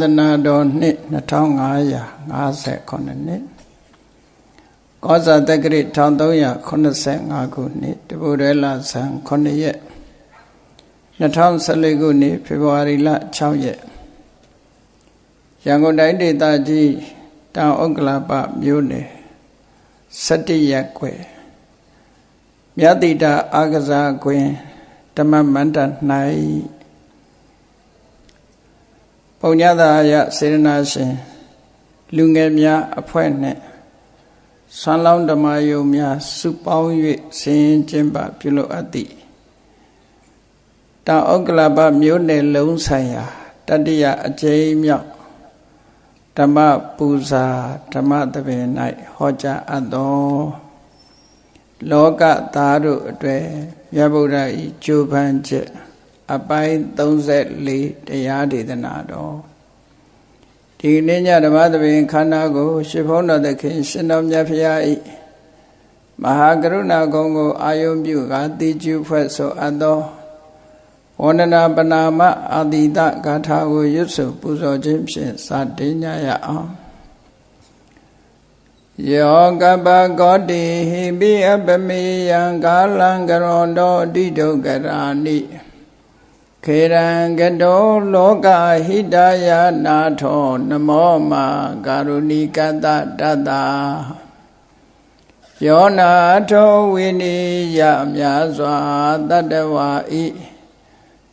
သာသနာတော်နှစ်2558နှစ်ကောဇာတက္ကရိ1385ခုနှစ်တပုရဲလဆန်9ရက်2014ခုနှစ်ဖေဖော်ဝါရီလ6ရက်ရန်ကုန်တိုင်းဒေသကြီးတောင်ဥက္ကလာပမြို့နယ်17ရက်ကွယ်မြတ်တိတာအာကစားကွင်းဓမ္မမန္တ၌ပုံ ညသာယစေရနာရှင်လူငယ်များအဖွဲ့နဲ့ဆွမ်းလောင်းဓမ္မယုံများစုပေါင်း၍ဆင်ရင်ကျင်းပပြုလုပ်အပ်သည်တောင်ဥက္ကလပမြို့နယ်လုံးဆိုင်ရာတတိယအကျိမ်းမြောက်ဓမ္မပူဇာဓမ္မတပင်၌ဟောကြားအပ်သောလောကသားတို့အတွေ့မြတ်ဗုဒ္ဓ၏ကြိုးပမ်းချက် အပိုင်း34တရားဒေသနာတော်ဒီနေ့ညဓမ္မသဘင်ခန္ဓာကိုရှင်ဘုန်းတော်သခင် ရှင်တော်မြတ်ဖရာဤမဟာကရုဏာကုံကို အာယုံပြုကာတိကျုဖွဲ့ဆိုအပ်သောဝန္ဒနာပနာမအာတိတဂါထာကိုရွတ်ဆိုပူဇော်ခြင်းဖြင့်စတင်ကြရအောင်ယောကပကောတိဟိပိအပမေယံကာလံကရောတောတိဒုက္ကရာနိ ခေရံကတောလောကဟိတယနာထောနမောမာကာရုဏိကတတတယောနာထောဝိနိယမြာစွာတတဝါဤ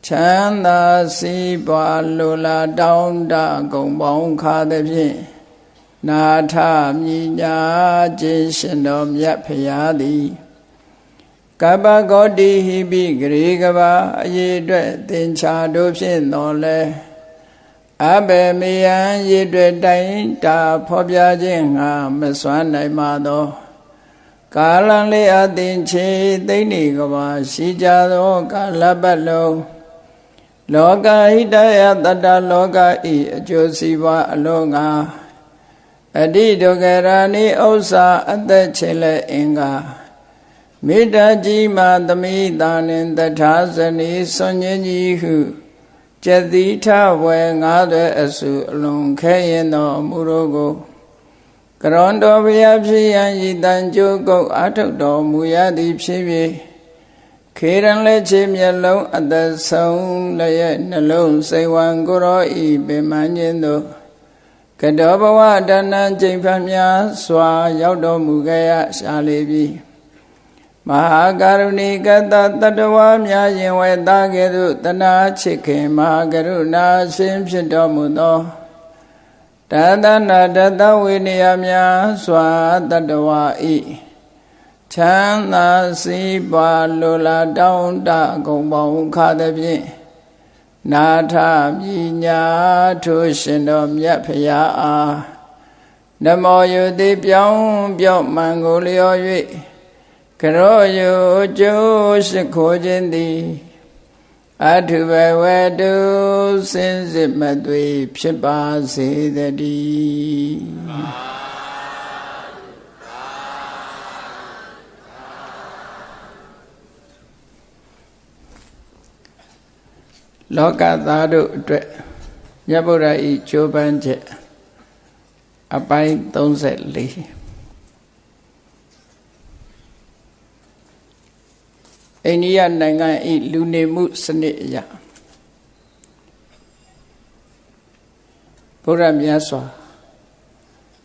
ချမ်းသာစီးပွားလိုလားတောင်းတကုံပေါင်းခါသည်ဖြင့်နာထမြညာခြင်းရှင်တော်မြတ်ဖရာသည် ကပ္ပဂေါတိဟိပိဂရေကဘာအရေးအတွက်သင်္ချာတို့ဖြင့်တော်လဲအဘယ်မေယံရေတွေ့တိုင်တာဖော်ပြခြင်းငါမစွမ်းနိုင်ပါသောကာလံလေးအသင်ချေသိမ့်နေကဘာရှိကြသောကာလပတ်လုံးလောကဟိတယတတလောကဤအကျိုးစီးပွားအလုံးငါအတိဒုက္ခရာနိဥစ္စာအသက်ချေလက်အင်္ဂါ မေတ္တာကြီးမှသမိတာနှင့်တထာဇနီစွန်ញင်းကြီးဟုကျတိထဝယ်ငါးသွဲအစုအလွန်ခဲရင်တော်မူရောကိုကရွန်တော်ဘုရားဖြစ်ရန်ဤတန်ကြိုးကုတ်အထုတ်တော်မူရသည်ဖြစ်၍ခေရန်လက်ချေမျက်လုံးအသက်ဆုံးလည်းရဲ့နှလုံးစိတ်ဝံကိုရောဤပင်မခြင်းတို့ကတောဘဝတဏ္ဏကျိန်ဖျများစွာ ရောက်တော်မူခဲ့ရရှာလေပြီ မဟာကရုဏီကတတတဝါများရင်ဝဲသားကဲ့သို့တနာချစ်ခင်မဟာကရုဏာရှင်ဖြစ်တော်မူသောတသနာတတဝိနည်းများစွာတတဝါဤချမ်းသာစီးပွားလိုလားတောင်းတကုံပေါင်းခါသည်ဖြင့်နာထမြညာထိုရှင်တော်မြတ်ဖရာအားနမောယုတိပြောင်းပြော့မှန်ကိုလျော်၍ ကရောယုကျိုးရှိခိုးခြင်းသည်အထုဘဝတုစင်စစ်မသွေဖြစ်ပါစေတည်းလောကသားတို့အတွက်မြတ်ဗုဒ္ဓဤချိုးပန်းချက်အပိုင်း34 အိန္ဒိယနိုင်ငံဤလူနေမှုစနစ်အရဘုရားမြတ်စွာ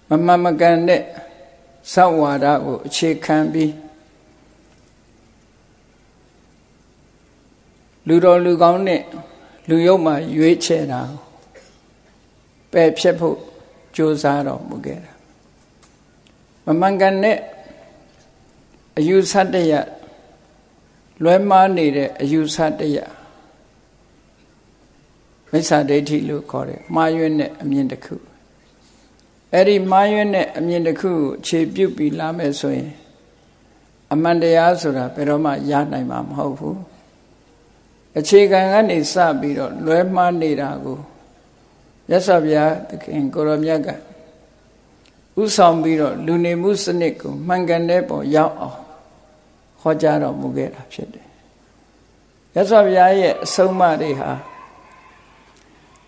မမမကန်တဲ့သဝါဒကိုအခြေခံပြီးလူတော်လူကောင်းနဲ့လူယုတ်မှရွေးချယ်တာပယ်ဖြစ်ဖို့ကြိုးစားတော်မူခဲ့တာမမှန်ကန်တဲ့အယူဆတရ လွဲမှားနေတဲ့အယူဆတရားမိစ္ဆာဒိဋ္ဌိလို့ခေါ်တယ်မှားယွင်းတဲ့အမြင်တစ်ခုအဲ့ဒီမှားယွင်းတဲ့အမြင်တစ်ခုကိုခြေပြုတ်ပြီးလာမယ်ဆိုရင်အမှန်တရားဆိုတာဘယ်တော့မှရနိုင်မှာမဟုတ်ဘူးအခြေခံကနေစပြီးတော့လွဲမှားနေတာကိုရသော်ဗျာသခင်ကိုရောမြတ်ကဥဆောင်ပြီးတော့လူနေမှုစနစ်ကိုမှန်ကန်တဲ့ပေါ်ရောက်အောင် ဟောကြားတော်မူခဲ့တာဖြစ်တယ်ရသော်ဘုရားရဲ့အဆုံးအမတွေဟာ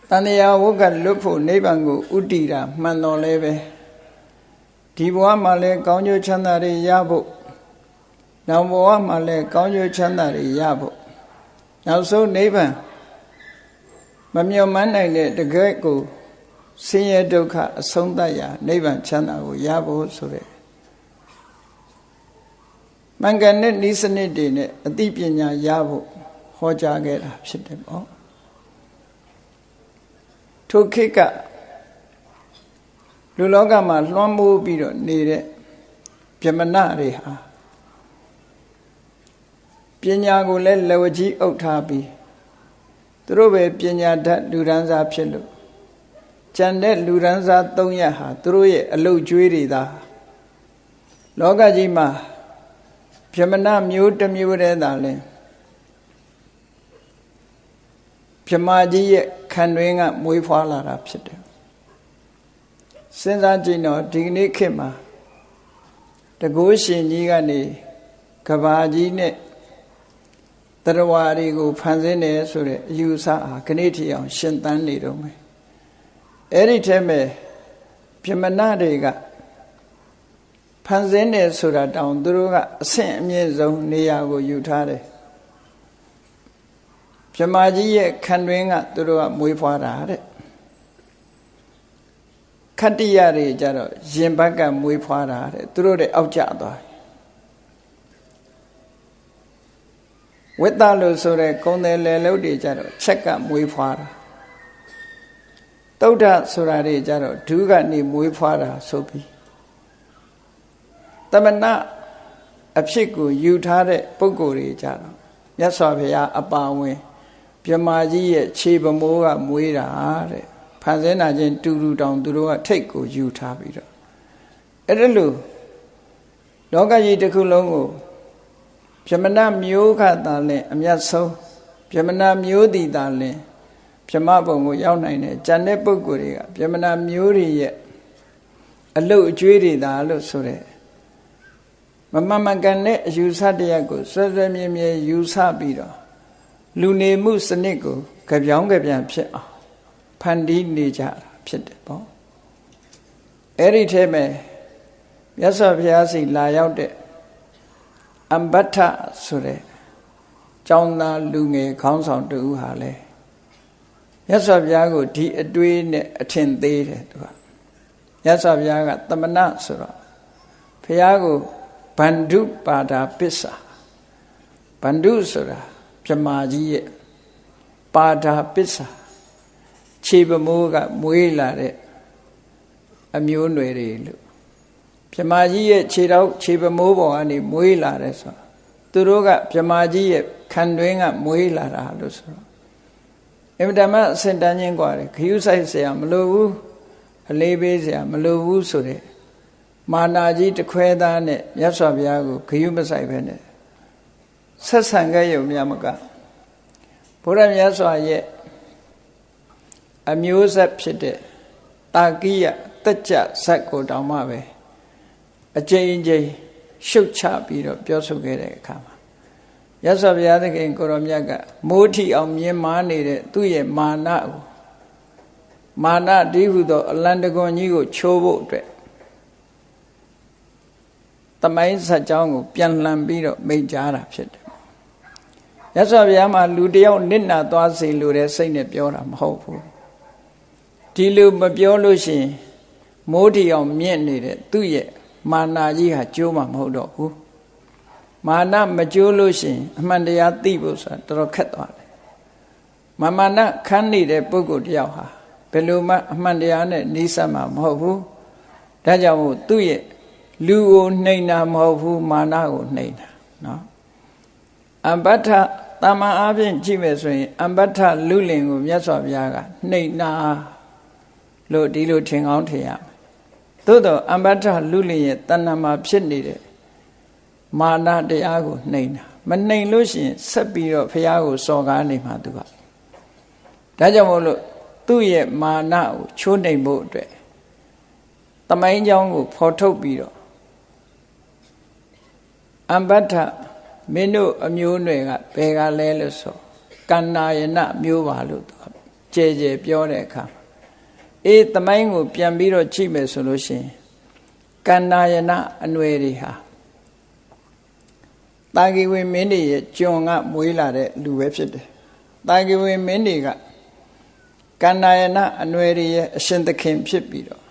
တန်တရားဝုကလွတ်ဖို့နိဗ္ဗာန်ကိုဥတည်တာမှန်တော်လဲပဲဒီဘဝမှာလဲကောင်းကျိုးချမ်းသာတွေရဖို့နောက်ဘဝမှာလဲကောင်းကျိုးချမ်းသာတွေရဖို့နောက်ဆုံးနိဗ္ဗာန်မမြုံမှန်းနိုင်တဲ့တကယ်ကိုဆင်းရဲဒုက္ခအဆုံးသတ်ရာနိဗ္ဗာန်ချမ်းသာကိုရဖို့ဆိုတဲ့ မင်္ဂန်နဲ့ဤစနစ်တွေနဲ့အသိပညာရဖို့ဟောကြားခဲ့တာဖြစ်တယ်ပေါ့ထိုခေတ်ကလူလောကမှာလွှမ်းမိုးပြီးတော့နေတဲ့ဗြဟ္မဏတွေဟာပညာကိုလည်းလက်ဝကြီးအုပ်ထားပြီးသူတို့ပဲပညာတတ်လူရန်စားဖြစ်လို့ကြံတဲ့လူရန်စား၃ရက်ဟာသူတို့ရဲ့အလုတ်ကျွေးတွေသာလောကကြီးမှာ ဗြဟ္မဏမျိုးတစ်မျိုးတည်းသာလဲဗြဟ္မာကြီးရဲ့ခံတွင်းကမွေးဖွားလာတာဖြစ်တယ်စဉ်းစားကြည့်တော့ဒီကနေ့ခေတ်မှာတကုရှင်ကြီးကနေကဘာကြီးနဲ့တရဝါတွေကိုဖန်ဆင်းတယ်ဆိုတဲ့အယူဆအားခဏထီအောင် ရှင်သန်နေတော့မယ်အဲ့ဒီထဲမှာပြမနာတွေကဖ န်ဆင်းတယ်ဆိုတာတောင်သူတို့ကအဆင့်အမြင့်ဆုံးနေရာကိုယူထားတယ်ပြမကြီးရဲ့ခံတွင်းကသူတို့ကမွေးဖွားတာတဲ့ခတ္တိယတွေကြတော့ရင်ဘက်ကမွေးဖွားတာတဲ့သူတို့တဲ့အောက်ကျသွားဝိတ္တလို့ဆိုတဲ့ကုံတယ်လေလုတ်တွေကြတော့ချက်ကမွေးဖွားတာတုဒ္ဓဆိုတာတွေကြတော့ဒုကနေမွေးဖွားတာဆိုပြီး တမနာအဖြစ်ကိုယူထားတဲ့ပုဂ္ဂိုလ်တွေကြတော့မြတ်စွာဘုရားအပါဝင်မြမာကြီးရဲ့ခြေပမိုးကမွေးတာတဲ့ဖန်ဆင်းတာချင်းတူတူတောင်သူတို့ကထိတ်ကိုယူထားပြီးတော့အဲ့ဒါလို့လောကကြီးတစ်ခုလုံးကိုပြမနာမျိုးခတာလင်အမျက်ဆုံးပြမနာမျိုးတည်တာလင်ပြမဘုံကိုရောက်နိုင်တယ်ဂျန်တဲ့ပုဂ္ဂိုလ်တွေကပြမနာမျိုးတွေရဲ့အလုတ်အကျွေးတွေသာလို့ဆိုတဲ့ မမမကန်တဲ့အယူဆတရားကိုဆွဲဆွဲမြဲမြဲယူဆပြီးတော့လူနေမှုစနစ်ကိုကြပြောင်းကြပြန်ဖြစ်အောင်ဖန်တီးနေကြတာဖြစ်တယ်ပေါ့အဲ့ဒီထဲမှာမြတ်စွာဘုရားစီလာရောက်တဲ့အမ္ဘထဆိုတဲ့ကျောင်းသားလူငယ်ခေါင်းဆောင်တူဟာလဲမြတ်စွာဘုရားကိုဒီအတွေးနဲ့အထင်သေးတယ်သူကမြတ်စွာဘုရားကတမနာဆိုတော့ဘုရားကို ဗန္ဓုပါဒာပစ္စာဗန္ဓုဆိုတာမြမာကြီးရဲ့ပါဒာပစ္စာခြေပမိုးကမွေးလာတဲ့အမျိုးနွယ်တွေလို့မြမာကြီးရဲ့ခြေတော့ခြေပမိုးပေါ်ကနေမွေးလာတယ်ဆိုသူတို့ကမြမာကြီးရဲ့ခံတွင်းကမွေးလာတာလို့ဆိုတော့အင်မတန်မှအစင်တန်းချင်းกว่าတယ်ခရူးဆိုင်เสียမလိုဘူးအလေးပေးเสียမလိုဘူးဆိုတဲ့ မာနာကြီးတခွဲသားနဲ့မြတ်စွာဘုရားကိုခရူးမဆိုင်ပဲနဲ့ဆက်ဆံခဲ့ရုံများမကဘုရားမြတ်စွာရဲ့အမျိုးဆက်ဖြစ်တဲ့တာကိယတက်ကြဇက်ကိုတောင်မှပဲအကျဉ်းချင်းရှုတ်ချပြီးတော့ပြောဆိုခဲ့တဲ့အခါမှာရသော်ဘုရားသခင်ကိုရောမြတ်ကမိုးထီအောင်မြင်မာနေတဲ့သူ့ရဲ့မာနကိုမာနတိဟုသောအလန္တကွန်ကြီးကိုချိုးဖို့အတွက် တမိုင်းဆက်ကြောင်းကိုပြန်လှန်ပြီးတော့မိတ်ကြားတာဖြစ်တယ်ရသော်ဘုရားမှာလူတယောက်နစ်နာသွားစေလိုတဲ့စိတ်နဲ့ပြောတာမဟုတ်ဘူးဒီလိုမပြောလို့ရှိရင်မိုးထီအောင်မြင့်နေတဲ့သူ့ရဲ့မာနာကြီးဟာကျိုးမှာမဟုတ်တော့ဘူးမာနမကျိုးလို့ရှိရင်အမှန်တရားသိဖို့ဆိုတာတော်တော်ခက်သွားတယ်မမာနခန်းနေတဲ့ပုဂ္ဂိုလ်တယောက်ဟာဘယ်လိုမှအမှန်တရားနဲ့နှီးစပ်မှာမဟုတ်ဘူးဒါကြောင့်မို့သူ့ရဲ့ လူကိုနှိမ်တာမဟုတ်ဘူးမာနကိုနှိမ်တာနော်အမ္ပတ္ထတာမန်အားဖြင့်ကြည့်မယ်ဆိုရင်အမ္ပတ္ထလူလင်ကိုမြတ်စွာဘုရားကနှိမ်နာလို့ဒီလိုထင်ကောင်းထင်ရမယ်သို့တော့အမ္ပတ္ထလူလင်ရဲ့တဏ္ဍမှာဖြစ်နေတဲ့မာနတရားကိုနှိမ်တာမနှိမ်လို့ရှိရင်ဆက်ပြီးတော့ဘုရားကိုစော်ကားနေမှာသူကဒါကြောင့်မို့လို့သူ့ရဲ့မာနကိုချိုးနှိမ်ဖို့အတွက်တမိုင်းเจ้าကိုဖော်ထုတ်ပြီးတော့ အမ္ပတ္ထမင်းတို့အမျိုးနွယ်ကဘယ်ကလဲလို့ဆိုကန္နာယနမျိုးပါလို့သူကကြဲကြဲပြောတဲ့အခါအေးတမိုင်းကိုပြန်ပြီးတော့ကြည့်မယ်ဆိုလို့ရှိရင်ကန္နာယနာအနွယ်တွေဟာတာဂီဝေမင်းတွေရဲ့ကျွန်ကမွေးလာတဲ့လူပဲဖြစ်တယ်တာဂီဝေမင်းတွေကကန္နာယနာအနွယ်တွေရဲ့အရှင်သခင်ဖြစ်ပြီးတော့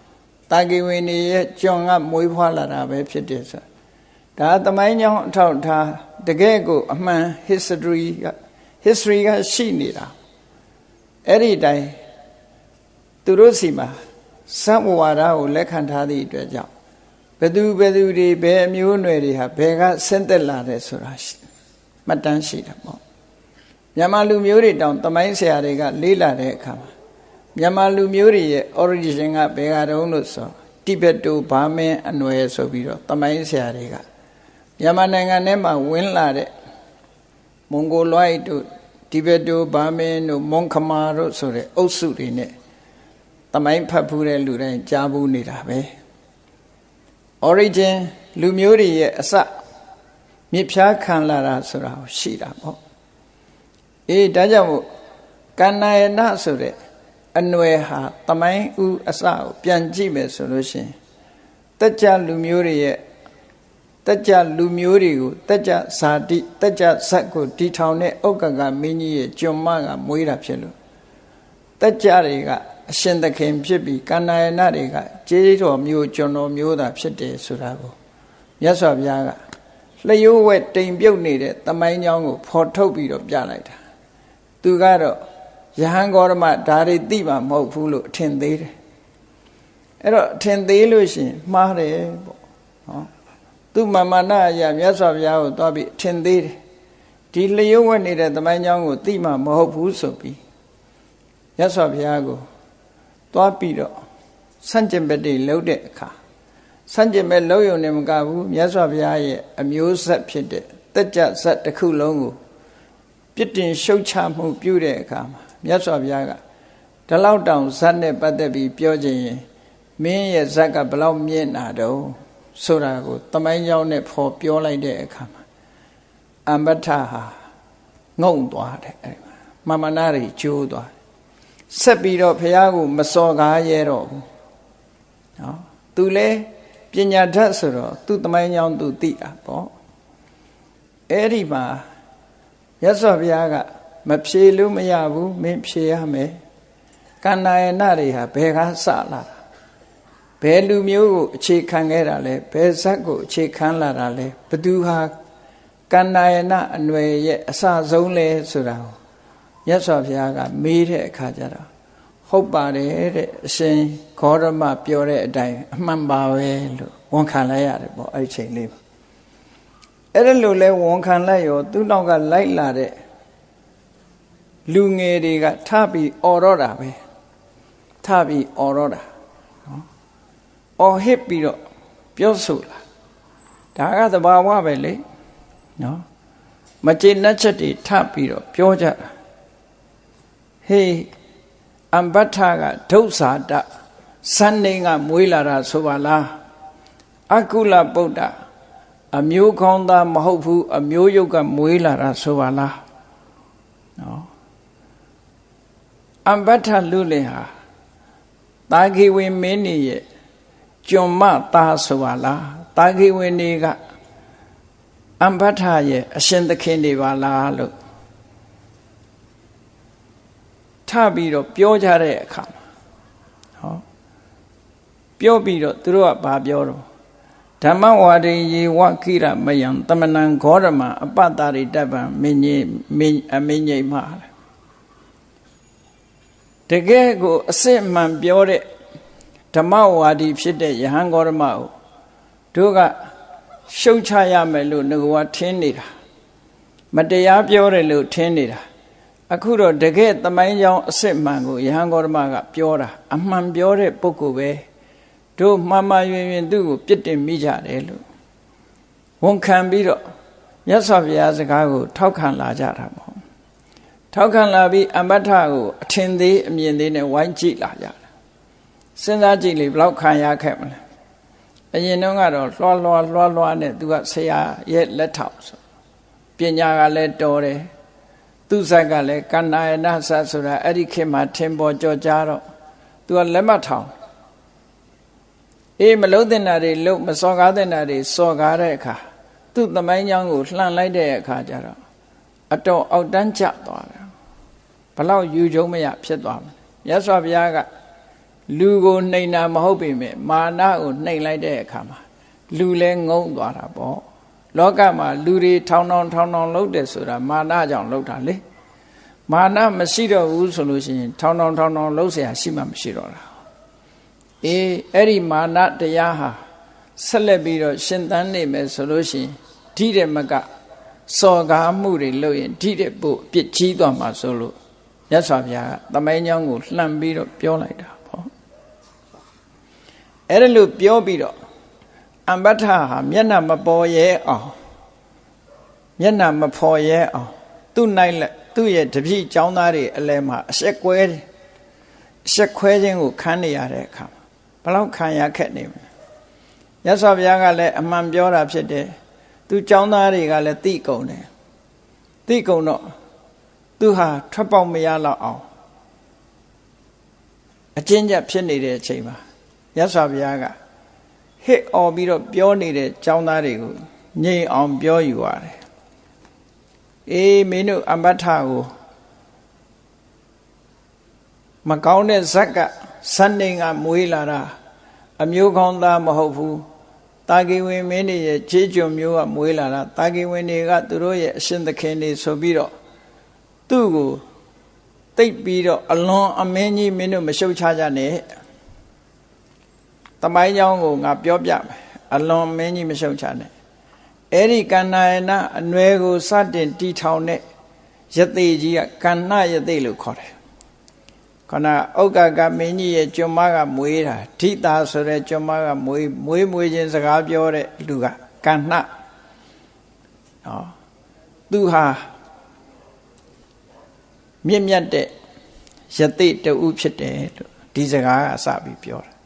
တာဂီဝေနေရဲ့ကျွန်ကမွေးဖွားလာတာပဲဖြစ်တယ်ဆို ဒါသမိုင်းကြောင်းအထောက်ထားတကယ်ကိုအမှန် history က history ကရှိနေတာအဲ့ဒီတိုင်းသူတို့စီမှာသံဝါဒကိုလက်ခံထားသည့်အတွက်ကြောင့်ဘသူဘသူတွေဘယ်အမျိုးအနွယ်တွေဟာဘယ်ကဆင်းသက်လာတယ်ဆိုတာမှတ်တမ်းရှိတယ်ပေါ့မြန်မာလူမျိုးတွေတောင်တမိုင်းဆရာတွေကလေးလာတဲ့အခါမှာမြန်မာလူမျိုးတွေရဲ့ origin ကဘယ်ကတုန်းလို့ဆိုတိဘက်တိုဘာမင်းအနွယ်ဆိုပြီးတော့တမိုင်းဆရာတွေက မြန်မာနိုင်ငံထဲမှာဝင်လာတဲ့မွန်ဂိုလွိုက်တို့တိဘက်တိုဘာမင်းတို့မွန်ခမာတို့ဆိုတဲ့အုပ်စုတွေနဲ့တမိုင်းဖတ်ဖူးတဲ့လူတိုင်းကြားဘူးနေတာပဲ origin လူမျိုးတွေရဲ့အစမြစ်ဖြားခံလာတာဆိုတာရှိတာပေါ့အေးဒါကြောင့်မို့ကန္နာယနာဆိုတဲ့အနွယ်ဟာတမိုင်းဥအစကိုပြန်ကြည့်မယ်ဆိုလို့ရှိရင်တက်ကြလူမျိုးတွေရဲ့ တက်ကြလူမျိုးတွေကိုတက်ကြဇာတိတက်ကြဇက်ကိုတီထောင်တဲ့ဥက္ကကမင်းကြီးရဲ့ကျွန်မကမွေးတာဖြစ်လို့တက်ကြတွေကအရှင်သခင်ဖြစ်ပြီးကန္နာယနာတွေကကျေးတော်မျိုးကျွန်တော်မျိုးသာဖြစ်တယ်ဆိုတာကိုမြတ်စွာဘုရားကလျှို့ဝဲတိမ်ပြုတ်နေတဲ့တမိုင်းကြောင်းကိုဖော်ထုတ်ပြီးတော့ပြလိုက်တာသူကတော့ယဟန်ဂေါရမဒါတွေသိမှာမဟုတ်ဘူးလို့အထင်သေးတယ်အဲ့တော့အထင်သေးလို့ရှင်မှားတယ်ပေါ့နော် သူ့မမနာအရာမြတ်စွာဘုရားကိုသွားပြီးအထင်သေးတယ်ဒီလျှို့ဝှက်နေတဲ့သမိုင်းကြောင်းကိုသိမှမဟုတ်ဘူးဆိုပြီးမြတ်စွာဘုရားကိုသွားပြီးတော့ဆန့်ကျင်ဘက်တွေလှုပ်တဲ့အခါဆန့်ကျင်ဘက်လှုပ်ရုံနဲ့မကဘူးမြတ်စွာဘုရားရဲ့အမျိုးဆက်ဖြစ်တဲ့တက်ကြဆက်တစ်ခုလုံးကိုပြစ်တင်ရှုတ်ချမှုပြုတဲ့အခါမှာမြတ်စွာဘုရားကဒီလောက်တောင်ဇက်နဲ့ပတ်သက်ပြီးပြောခြင်းရင်မင်းရဲ့ဇက်ကဘလောက်မြင့်တာတော့ ဆိုတာကိုတမိုင်းကြောင်းနဲ့ဖော်ပြောလိုက်တဲ့အခါမှာအမ္ပထဟာငုံသွားတယ်အဲ့ဒီမှာမမနာတွေကျိုးသွားဆက်ပြီးတော့ဘုရားကိုမစော်ကားရဲတော့ဘူးနော်သူလဲပညာတတ်ဆိုတော့သူ့တမိုင်းကြောင်းသူသိတာပေါ့အဲ့ဒီမှာရသော်ဘုရားကမဖြေလို့မရဘူးမင်းဖြေရမယ်ကန္နာယနာတွေဟာဘယ်ကစလာ ဘယ်လူမျိုးကိုအခြေခံခဲ့တာလဲဘယ်ဇက်ကိုအခြေခံလာတာလဲဘသူဟာကန္နာယနာအနွယ်ရဲ့အစဆုံးလဲဆိုတာကိုမြတ်စွာဘုရားကမေးတဲ့အခါကျတော့ဟုတ်ပါတယ်တဲ့အရှင်ဂေါရမပြောတဲ့အတိုင်းအမှန်ပါပဲလို့ဝန်ခံလိုက်ရတယ်ပေါ့အဲ့ဒီချိန်လေးပါအဲ့ဒါလို့လဲဝန်ခံလိုက်ရောသူ့နောက်ကလိုက်လာတဲ့လူငယ်တွေကထပြီးអော်တော့တာပဲထပြီးអော်တော့တာနော် អော်ဟစ်ပြီးတော့ပြောဆိုလာဒါကသဘာဝပဲလေနော်မကျေနပ်ချက်တွေထပြီးတော့ပြောကြတာဟေးအမ္ပထကဒုစာတစန္နေကမွေးလာတာဆိုပါလားအကုလပုဒ္ဒအမျိုးကောင်းသားမဟုတ်ဘူးအမျိုးယုတ်ကမွေးလာတာဆိုပါလားနော်အမ္ပထလူလင်ဟာတာဂိဝေမင်းကြီးရဲ့ ကျွန်မသားဆိုပါလားတာဂိဝေနေကအမ္ပထရဲ့အရှင်သခင်တွေပါလားလို့ထပြီးတော့ပြောကြတဲ့အခါဟောပြောပြီးတော့သူတို့ကဘာပြောတော့ဓမ္မဝါဒိယေဝခိရမယံတမနံဂောရမအပတ္တာရိတပံမင်းကြီးမင်းအမင်းကြီးမှာတကယ်ကိုအစစ်မှန်ပြောတဲ့ ဓမ္မဝါဒီဖြစ်တဲ့ယဟန်ဂေါရမကိုတို့ကရှုတ်ချရမယ်လို့ငကွာထင်းနေတာမတရားပြောတယ်လို့ထင်းနေတာအခုတော့တကယ်သမိုင်းကြောင်းအစစ်မှန်ကိုယဟန်ဂေါရမကပြောတာအမှန်ပြောတဲ့ပုဂ္ဂိုလ်ပဲတို့မှန်မှန်ရင်ရင်သူ့ကိုပြစ်တင်မိကြတယ်လို့ဝန်ခံပြီးတော့မြတ်စွာဘုရားစကားကို ထောက်ခံလာကြတာပေါ့ထောက်ခံလာပြီးအမတ္ထကိုအထင်သေးအမြင်သေးနဲ့ဝိုင်းကြည့်လာကြတာ စဉ်းစားကြည့်လေဘလောက်ခံရခဲ့မလဲအရင်တုန်းကတော့လွှားလွှားလွှားလွှားနဲ့သူကဆရာရဲ့လက်ထောက်ဆိုပညာကလည်းတော်တယ်သူဇက်ကလည်းကန္နာယနာဇတ်ဆိုတာအဲ့ဒီခေတ်မှာထင်ပေါ်ကြော်ကြားတော့သူကလက်မထောင်အေးမလုံးတဲ့နာတွေလုံးမစော်ကားတဲ့နာတွေစော်ကားတဲ့အခါသူ့သမိုင်းကြောင်းကိုလှန်လိုက်တဲ့အခါကျတော့အတော်အောက်တန်းကျသွားတယ်ဘလောက်ယူကြုံမရဖြစ်သွားမယ်မြတ်စွာဘုရားက လူကိုနှိမ်တာမဟုတ်ပေမဲ့မာနကိုနှိမ်လိုက်တဲ့အခါမှာလူလဲငုံသွားတာပေါ့လောကမှာလူတွေထောင်ထောင်ထောင်ထောင်လုပ်တယ်ဆိုတာမာနကြောင့်လုပ်တာလေမာနမရှိတော့ဘူးဆိုလို့ရှိရင်ထောင်ထောင်ထောင်ထောင်လုပ်เสียရှိမှမရှိတော့တာအေးအဲ့ဒီမာနတရားဟာဆက်လက်ပြီးတော့ရှင်သန်နေမယ်ဆိုလို့ရှိရင်ဓိတဲ့မကစော်ကားမှုတွေလုပ်ရင်ဓိတဲ့ပို့အပြစ်ကြီးသွားမှာဆိုလို့ရသော်ဗျာသမိုင်းကြောင်းကိုလှမ်းပြီးတော့ပြောလိုက်တာပေါ့ အဲ့ဒါလို့ပြောပြီးတော့အမ္ပထဟာမျက်နှာမပေါ်ရဲအောင်မျက်နှာမဖော်ရဲအောင်သူ့နိုင်လက်သူ့ရဲ့တပြည့်ចောင်းသားတွေအလဲမှာအဆက်ကွဲအဆက်ခွဲခြင်းကိုခံနေရတဲ့အခါဘလောက်ခံရခက်နေမလဲရသော်ဘုရားကလည်းအမှန်ပြောတာဖြစ်တယ်သူចောင်းသားတွေကလည်းသိကုန်တယ်သိကုန်တော့သူဟာထွက်ပေါက်မရတော့အောင်အကျဉ်းချက်ဖြစ်နေတဲ့အချိန်မှာ ရသော်ဘုရားကဟစ်អော်ပြီးတော့ပြောနေတဲ့ចောင်းသားတွေကိုငြိမ်အောင်ပြောယူရတယ်အေးမင်းတို့အမ္ပထကိုမကောင်းတဲ့ဇက်ကဇန်နေကမွေးလာတာအမျိုးကောင်းသားမဟုတ်ဘူးတာဂီဝင်မင်းတွေရဲ့ခြေကြုံမျိုးကမွေးလာတာတာဂီဝင်တွေကသူတို့ရဲ့အရှင်သခင်တွေဆိုပြီးတော့သူ့ကိုတိတ်ပြီးတော့အလွန်အမင်းကြီးမင်းတို့မရှုတ်ချကြနဲ့ တမိုင်းကြောင်းကိုငါပြောပြမယ်အလွန်မင်းကြီးမရှုံချနဲ့အဲ့ဒီကန္နာယနာအနွယ်ကိုစတင်တီထောင်တဲ့ယသိကြီးကကန္နာယသိလို့ခေါ်တယ်ခန္ဓာဥက္ကကမင်းကြီးရဲ့ကျွန်မကမွေးတာဓိတာဆိုတဲ့ကျွန်မကမွေးမွေးမွေးချင်းစကားပြောတဲ့လူကကန္နာနော်သူဟာမြင့်မြတ်တဲ့ယသိတူဖြစ်တယ်လို့ဒီစကားကစပြီးပြောတာ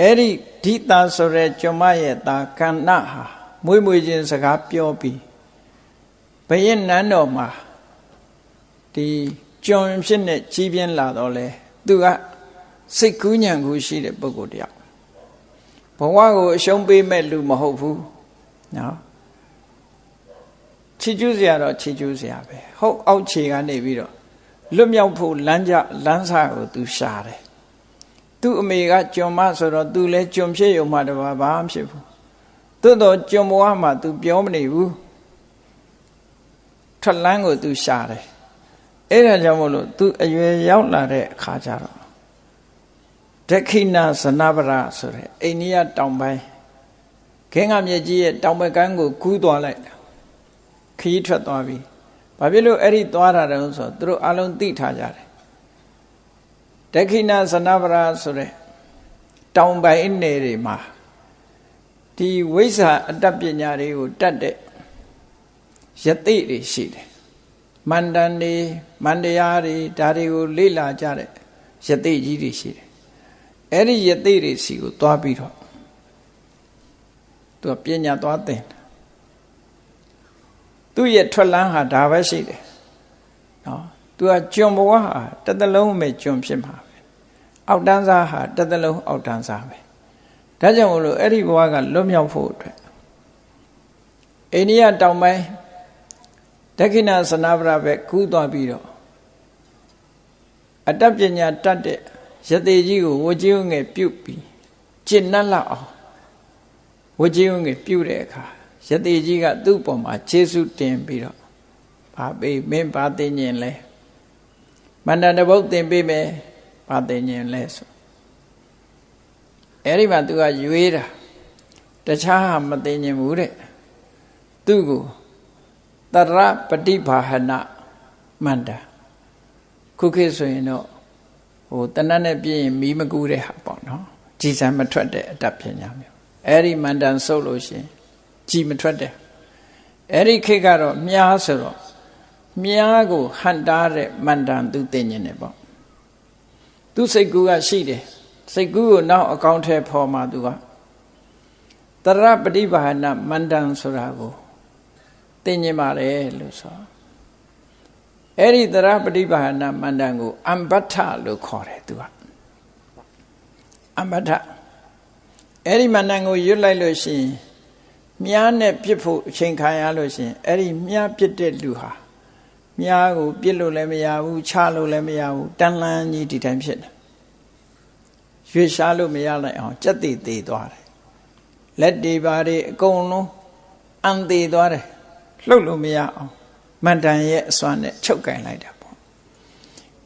အဲ့ဒီဓိတာဆိုတဲ့ကျွမ်းမရဲ့သားကန္နဟာမွေးမွေးခြင်းစကားပြောပြီးဘယင်းနန်းတော်မှာဒီကျွန်ဖြစ်နေကြီးပြင်းလာတော့လေသူကစိတ်ကူးညံကူးရှိတဲ့ပုဂ္ဂိုလ်တယောက်ဘဝကိုအရှုံးပေးမဲ့လူမဟုတ်ဘူးနော်ချီကျူးစရာတော့ချီကျူးစရာပဲဟုတ်အောက်ခြေကနေပြီးတော့လွတ်မြောက်ဖို့လမ်းကြလမ်းစာကိုသူရှာတယ် သူ့အမေကကျွန်မဆိုတော့သူလည်းကျွန်ဖြစ်ရုံမှတပါဘာမှဖြစ်ဘူးသို့တော့ကျွန်ဘဝမှာ तू ပြောမနေဘူးထလန်းကို तू ရှာတယ်အဲ့ဒါကြောင့်မို့လို့ तू အရွယ်ရောက်လာတဲ့အခါကျတော့ဒက္ခိဏဇနဗရဆိုတဲ့အိန္ဒိယတောင်ပိုင်းခင်းကမြစ်ကြီးရဲ့တောင်ဘက်ကမ်းကိုကူးသွားလိုက်တာခရီးထွက်သွားပြီဘာဖြစ်လို့အဲ့ဒီသွားတာတုံးဆိုသူတို့အလုံးသိထားကြတယ် ဒက္ခိဏဇနဗရဆိုတဲ့တောင်ပိုင်းနေတွေမှာဒီဝိဇ္ဇာအတ္တပညာတွေကိုတတ်တဲ့ယသိတွေရှိတယ်မန္တန်တွေမန္တရားတွေဒါတွေကိုလေ့လာကြတဲ့ယသိကြီးတွေရှိတယ်အဲ့ဒီယသိတွေစီကိုသွားပြီးတော့သူကပညာသွားသင်သူ့ရဲ့ထွက်လန်းဟာဒါပဲရှိတယ်နော် သူကကျွန်ဘဝဟာတစ်သလုံးပဲကျွန်ဖြစ်မှာပဲအောက်တန်းစားဟာတစ်သလုံးအောက်တန်းစားပဲဒါကြောင့်မလို့အဲ့ဒီဘဝကလွတ်မြောက်ဖို့အတွက်အိန္ဒိယတောင်ပိုင်းဒက္ခိဏစနာဗရဘက်ကူးသွားပြီးတော့အတတ်ပညာတတ်တဲ့ယတိကြီးကိုဝကြီးဝငယ်ပြုတ်ပြီးကျင့်နှက်လောက်အောင်ဝကြီးဝငယ်ပြုတ်တဲ့အခါယတိကြီးကသူ့ပေါ်မှာခြေဆုတင်ပြီးတော့ဘာပေးမင်းဘာသိညင်လဲ မန္တန်တပုတ်တင်ပေးမယ်ဘာသိညင်လဲဆိုအဲ့ဒီမှာသူကရွေးတာတခြားမသိညင်ဘူးတဲ့သူ့ကိုတရပฏิဘာဟနမန္တာခုခေတ်ဆိုရင်တော့ဟိုတဏ္ဍနဲ့ပြည့်ရင်မီးမကူးတဲ့ဟာပေါ့နော်ကြည်စံမထွက်တဲ့အတတ်ပညာမျိုးအဲ့ဒီမန္တန်ဆုပ်လို့ရှင်ကြည်မထွက်တဲ့အဲ့ဒီခေတ်ကတော့မြားဆိုတော့ မြားကိုဟန်တားတဲ့မန္တန်သူသိဉ္ဇင်းနဲ့ပေါ့သူစိတ်ကူးကရှိတယ်စိတ်ကူးကိုနောက်အကောင့်ထဲပေါ်မှာသူကတရပฏิဘာနာမန္တန်ဆိုတာကိုသိဉ္ဇင်းပါတယ်လို့ဆိုအဲ့ဒီတရပฏิဘာနာမန္တန်ကိုအမ္ပဋ္ဌလို့ခေါ်တယ်သူကအမ္ပဋ္ဌအဲ့ဒီမန္တန်ကိုရွတ်လိုက်လို့ရှိရင်မြားနဲ့ပြစ်ဖို့အချိန်ခံရလို့ရှိရင်အဲ့ဒီမြားပြစ်တဲ့လူဟာ မြားကိုပြစ်လို့လည်းမရဘူးချလို့လည်းမရဘူးတန်လန်းကြီးဒီတိုင်းဖြစ်တယ်ရွေရှားလို့မရလိုက်အောင်ကြက်တည်တည်သွားတယ်လက်တွေပါတွေအကုန်လုံးအန်သေးသွားတယ်လှုပ်လို့မရအောင်မန္တန်ရဲ့အစွမ်းနဲ့ချုပ်ကင်လိုက်တာပေါ့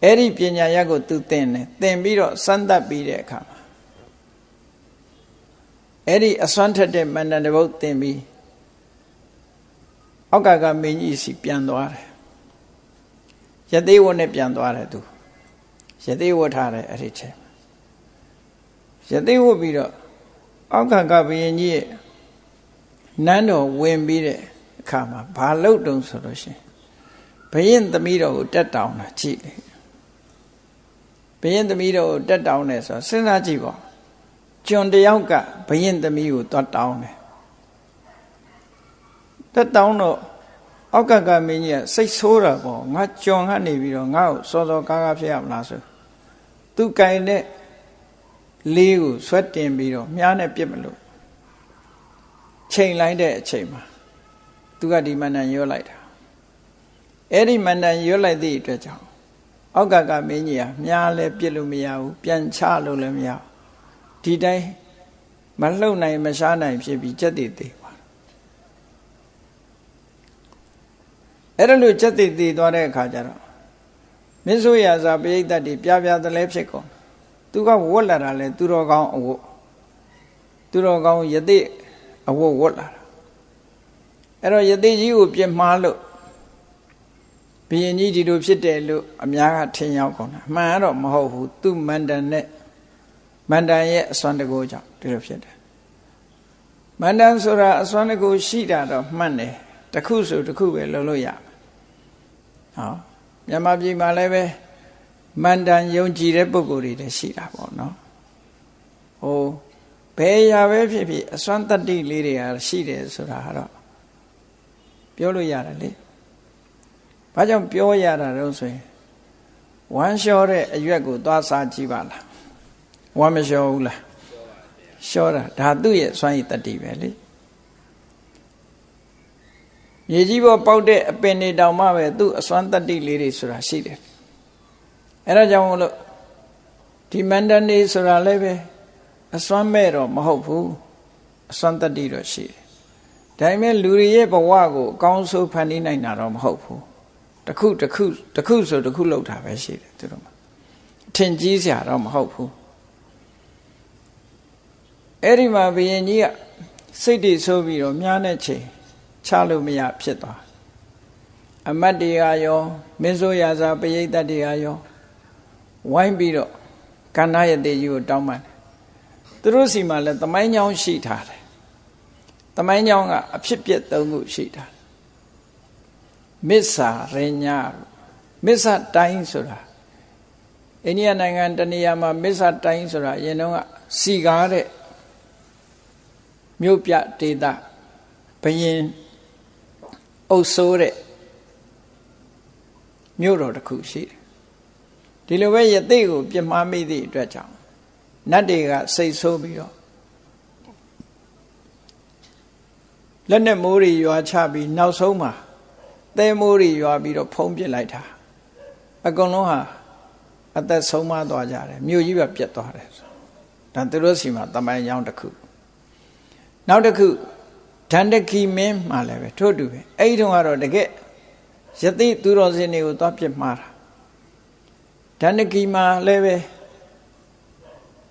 အဲ့ဒီပညာရက်ကိုသူသင်တယ်သင်ပြီးတော့စမ်းသပ်ပြီးတဲ့အခါမှာအဲ့ဒီအစွမ်းထက်တဲ့မန္တန်တပုတ်သင်ပြီးအောက်ကကမင်းကြီးစီပြန်သွားတယ် ရသေးဝတ်နဲ့ပြန်သွားတယ်သူရသေးဝတ်ထားတယ်အဲ့ဒီချိန်ရသေးဝတ်ပြီးတော့အောက်ကကဘုရင်ကြီးရဲ့နန်းတော်ဝင်ပြီးတဲ့အခါမှာဘာလုပ်တုံဆိုလို့ရှိရင်ဘုရင်သမီးတော်ကိုတက်တောင်းတာကြည့်လေဘုရင်သမီးတော်ကိုတက်တောင်းတယ်ဆိုတော့စဉ်းစားကြည့်ပါကျွန်တယောက်ကဘုရင်သမီးကိုတွတ်တောင်းတယ်တက်တောင်းတော့ အောက်ကကမင်းကြီးကစိတ်ဆိုးတာပေါ့ငါကျွန်ကနေပြီးတော့ငါ့ကိုစောစောကားကားဖြစ်ရမလားဆိုသူကင်တဲ့လေးကိုဆွဲတင်ပြီးတော့မြားနဲ့ပြစ်မလို့ချိန်လိုက်တဲ့အချိန်မှာသူကဒီမန္တန်ရွတ်လိုက်တာအဲ့ဒီမန္တန်ရွတ်လိုက်သည့်အတွက်ကြောင့်အောက်ကကမင်းကြီးကမြားလဲပြစ်လို့မရဘူးပြန်ချလို့လည်းမရဘူးဒီတိုင်းမလှုပ်နိုင်မရှားနိုင်ဖြစ်ပြီးကြက်တည်တည် အဲ့ဒါလို့ကြက်တည်တည်သွားတဲ့အခါကျတော့မင်းဆိုရစာပိဋကတ်တွေပြပြသလဲဖြစ်ကုန်သူကဝတ်လာတာလဲသူတော်ကောင်းအဝတ်သူတော်ကောင်းယသိအဝတ်ဝတ်လာတာအဲ့တော့ယသိကြီးကိုပြစ်မှားလို့ဘုရင်ကြီးဒီလိုဖြစ်တယ်လို့အများကထင်ရောက်ကုန်တာမှန်တော့မဟုတ်ဘူးသူမန္တန်နဲ့မန္တန်ရဲ့အစွမ်းတကူကြောင့်ဒီလိုဖြစ်တယ်မန္တန်ဆိုတာအစွမ်းတကူရှိတာတော့မှန်တယ် တခုဆိုတခုပဲလုပ်လို့ရဟောမြန်မာပြည်မှာလည်းပဲမန္တန်ယုံကြည်တဲ့ပုဂ္ဂိုလ်တွေလည်းရှိတာပေါ့နော်ဟိုဘယ်ရာပဲဖြစ်ဖြစ်အစွမ်းတတ္တိလေးတွေဟာရှိတယ်ဆိုတာကတော့ပြောလို့ရတယ်လေဘာကြောင့်ပြောရတာတော့ဆိုရင်ဝမ်းလျှောတဲ့အရွက်ကိုသွားစားကြည့်ပါလားဝမ်းမလျှောဘူးလားလျှောတာဒါသူ့ရဲ့စွမ်းရည်တတ္တိပဲလေ မြေကြီးပေါ်ပေါက်တဲ့အပင်တွေတောင်မှပဲသူ့အစွမ်းတတ္တိလေးတွေဆိုတာရှိတယ်အဲဒါကြောင့်မလို့ဒီမန္တန်နေဆိုတာလည်းပဲအစွမ်းမဲ့တော့မဟုတ်ဘူးအစွမ်းတတ္တိတော့ရှိတယ်ဒါပေမဲ့လူတွေရဲ့ဘဝကိုအကောင်းဆုံးဖန်တီးနိုင်တာတော့မဟုတ်ဘူးတခုတခုတခုဆိုတခုလောက်တာပဲရှိတယ်သူတို့မှာထင်ကြီးစရာတော့မဟုတ်ဘူးအဲ့ဒီမှာဘုရင်ကြီးကစိတ်တည်ဆိုးပြီးတော့မြားတဲ့ချိန် ချလို့မရဖြစ်သွားအမတ်တွေကရောမင်းဆိုရာဇာပရိသတ်တွေကရောဝိုင်းပြီးတော့ကန္နာယတေကြီးကိုတောင်းပန်တယ်သူတို့စီမှာလည်းတမိုင်းချောင်းရှိထားတယ်တမိုင်းချောင်းကအဖြစ်ပြက်သုံးခုရှိထားတယ်မစ္ဆာရညမစ္ဆာတိုင်းဆိုတာအိန္ဒိယနိုင်ငံတနေရာမှာမစ္ဆာတိုင်းဆိုတာအရင်တော့စီကားတဲ့မြို့ပြဒေသဘယင် အုပ်ဆိုးတဲ့မြို့တော်တစ်ခုရှိတယ်ဒီလိုပဲယသိကိုပြမှားမိသည့်အတွက်ကြောင့်နတ်တွေကစိတ်ဆိုးပြီးတော့လက်နဲ့မိုးတွေရွာချပြီးနောက်ဆုံးမှာသဲမိုးတွေရွာပြီးတော့ဖုံးပစ်လိုက်တာအကုန်လုံးဟာအသက်ဆုံးမသွားကြတယ်မြို့ကြီးပဲပြတ်သွားတယ်ဒါသူတို့စီမှာတမိုင်းကြောင်းတစ်ခုနောက်တစ်ခု ဒန္တကီမင်းမှလည်းပဲထို့တူပဲအဲ့ဒီတုန်းကတော့တကယ်ယသိသူတော်စင်တွေကိုသွားပြစ်မှားတာဒန္တကီမှာလည်းပဲ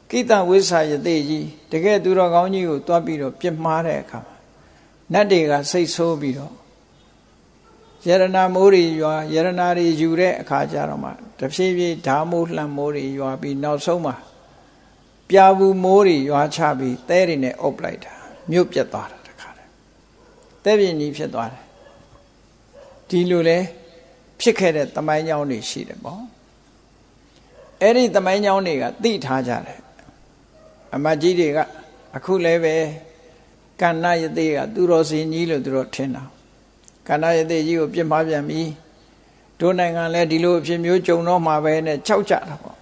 ကိတဝိဆာယသိကြီးတကယ်သူတော်ကောင်းကြီးကိုသွားပြီးတော့ပြစ်မှားတဲ့အခါမှာနတ်တွေကစိတ်ဆိုးပြီးတော့ယရနာမိုးတွေရွာယရနာတွေယူတဲ့အခါကျတော့မှတဖြည်းဖြည်းဓာမိုးလှံမိုးတွေရွာပြီးနောက်ဆုံးမှာပြာဘူးမိုးတွေရွာချပြီးသဲတွေနဲ့အုပ်လိုက်တာမြို့ပြတ်သွားတာ တခါတည်းသဲပြင်းကြီးဖြစ်သွားတယ်ဒီလိုလဲဖြစ်ခဲ့တဲ့တမိုင်းကြောင်းတွေရှိတယ်ပေါ့အဲ့ဒီတမိုင်းကြောင်းတွေကသိထားကြတယ်အမကြီးတွေကအခုလည်းပဲကန္နယတိကသူတော်စင်ကြီးလို့သူတို့ထင်တာကန္နယတိကြီးကိုပြစ်မှားပြန်ပြီတို့နိုင်ငံလည်းဒီလိုအဖြစ်မျိုးကြုံတော့မှာပဲနဲ့ကြောက်ကြတာပေါ့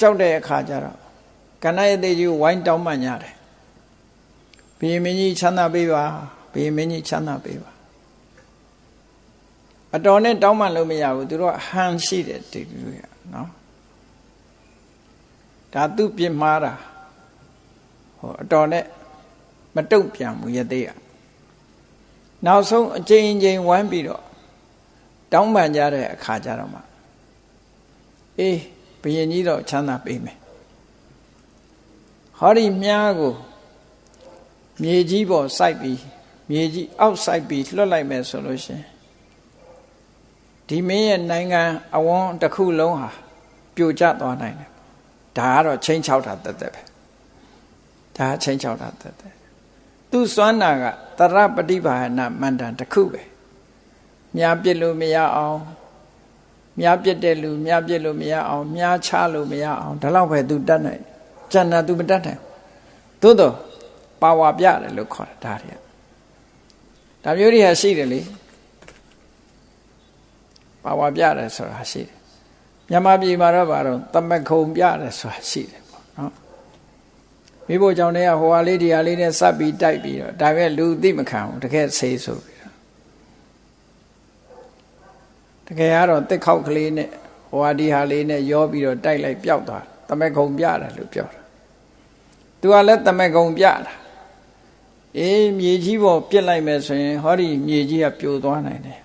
ကြောက်တဲ့အခါကျတော့ကဏ္ဍရသေးကြီးဝိုင်းတောင်းပန်ကြတယ် ဘုရင်မင်းကြီးချမ်းသာပေးပါဘုရင်မင်းကြီးချမ်းသာပေးပါအတော်နဲ့တောင်းပန်လို့မရဘူးသူတို့ဟန်ရှိတယ်ဒီလိုရနော်ဒါသူပြစ်မှားတာဟိုအတော်နဲ့မတုတ်ပြန်ဘူးရသေးရနောက်ဆုံးအချိန်ချင်းဝမ်းပြီးတော့တောင်းပန်ကြတဲ့အခါကျတော့မှအေးဘုရင်ကြီးတော့ချမ်းသာပေးမယ်ဟောဒီမြားကို မြေကြီးပေါ်စိုက်ပြီးမြေကြီးအောက်စိုက်ပြီးလွတ်လိုက်မယ်ဆိုလို့ရှင်ဒီမင်းရဲ့နိုင်ငံအဝန်းတစ်ခုလုံးဟာပြိုကျသွားနိုင်တယ်ဒါကတော့ချင်းချောက်တာတက်တက်ပဲဒါချင်းချောက်တာတက်တက်သူစွမ်းနာကတရပฏิဘာနာမန္တန်တစ်ခုပဲမြားပြစ်လို့မရအောင်မြားပြစ်တဲ့လူမြားပြစ်လို့မရအောင်မြားချလို့မရအောင်ဒါတော့ပဲသူတတ်နိုင်ကျန်တာသူမတတ်နိုင်သို့တော့ ပါဝါပြတယ်လို့ခေါ်တာဒါတွေကဒါမျိုးတွေဟာရှိတယ်လေပါဝါပြတယ်ဆိုတာရှိတယ်မြန်မာပြည်မှာတော့ဘာတော့တမခုံပြတယ်ဆိုတာရှိတယ်ပေါ့နော်မိဖို့ကြောင့်လည်းဟိုဟာလေးဒီဟာလေးနဲ့စပ်ပြီးတိုက်ပြီးတော့ဒါပဲလူသိမခံဘူးတကယ်ဆေးဆိုပြီးတော့တကယ်ကတော့တက်ခောက်ကလေးနဲ့ဟိုဟာဒီဟာလေးနဲ့ရောပြီးတော့တိုက်လိုက်ပျောက်သွားတမခုံပြတယ်လို့ပြောတာသူကလည်းတမခုံပြတာ အေးမြေကြီးပေါ်ပြစ်လိုက်မယ်ဆိုရင်ဟောဒီမြေကြီးကပြိုသွားနိုင်တယ်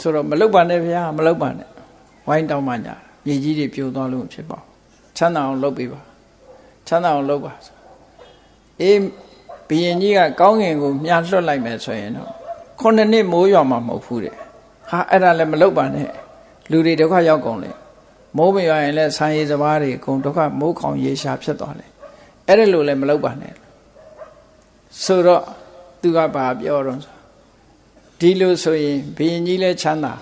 ဆိုတော့မလုတ်ပါနဲ့ဗျာမလုတ်ပါနဲ့ဝိုင်းတောင်းမှညာမြေကြီးတွေပြိုသွားလို့ဖြစ်ပါချမ်းသာအောင်လုပ်ပေးပါချမ်းသာအောင်လုပ်ပါအေးဘီရင်ကြီးကကောင်းငင်ကိုမြားလွတ်လိုက်မယ်ဆိုရင်တော့ခုနှစ်နှစ်မိုးရွာမှာမဟုတ်ဘူးတဲ့ဟာအဲ့ဒါလည်းမလုပ်ပါနဲ့လူတွေဒုက္ခရောက်ကုန်လေမိုးမရွာရင်လည်းဆံရည်စဘာတွေအကုန်ဒုက္ခမိုးခေါင်ရေရှာဖြစ်သွားတယ်အဲ့ဒါလိုလည်းမလုပ်ပါနဲ့ ဆိုတော့သူကဘာပြောတော့ဒီလိုဆိုရင်ဘုရင်ကြီးလည်းချမ်းသာ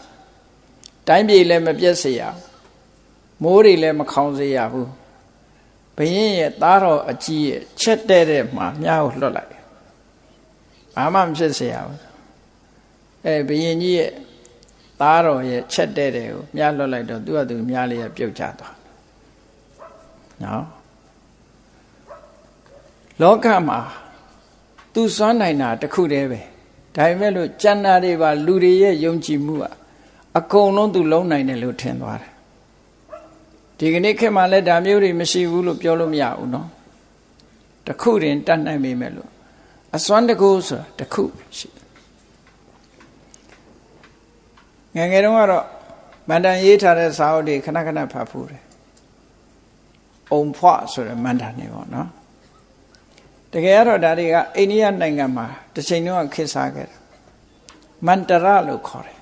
တိုင်းပြည်လည်းမပြတ်စေရမိုးတွေလည်းမခေါင်စေရဘူးဘုရင်ရဲ့သားတော်အကြီးရဲ့ချက်တဲ့တဲ့မှာမြားကိုလွတ်လိုက်ဘာမှမဖြစ်စေရဘူးအဲဘုရင်ကြီးရဲ့သားတော်ရဲ့ချက်တဲ့တဲ့ကိုမြားလွတ်လိုက်တော့သူကသူမြားလေးကပြုတ်ကျသွားနော်လောကမှာ သူစွမ်းနိုင်တာတခုတည်းပဲဒါပေမဲ့လို့ကျန်တာတွေပါလူတွေရဲ့ယုံကြည်မှုကအကုန်လုံးသူလုံးနိုင်တယ်လို့ထင်သွားတယ်ဒီကနေ့ခေတ်မှာလည်းဒါမျိုးတွေမရှိဘူးလို့ပြောလို့မရဘူးเนาะတခုတင်တတ်နိုင်ပေမဲ့လို့အစွမ်းတကူဆိုတာတခုရှိငငယ်တုန်းကတော့မန္တန်ရေးထားတဲ့စာအုပ်တွေခဏခဏဖတ်ဖူးတယ်အုံဖွဆိုတဲ့မန္တန်နေပေါ့နော် တကယ်ကတော့ဒါတွေကအိန္ဒိယနိုင်ငံမှာတစ်ချိန်လုံးခေတ်စားခဲ့တယ်မန္တရလို့ခေါ်တယ်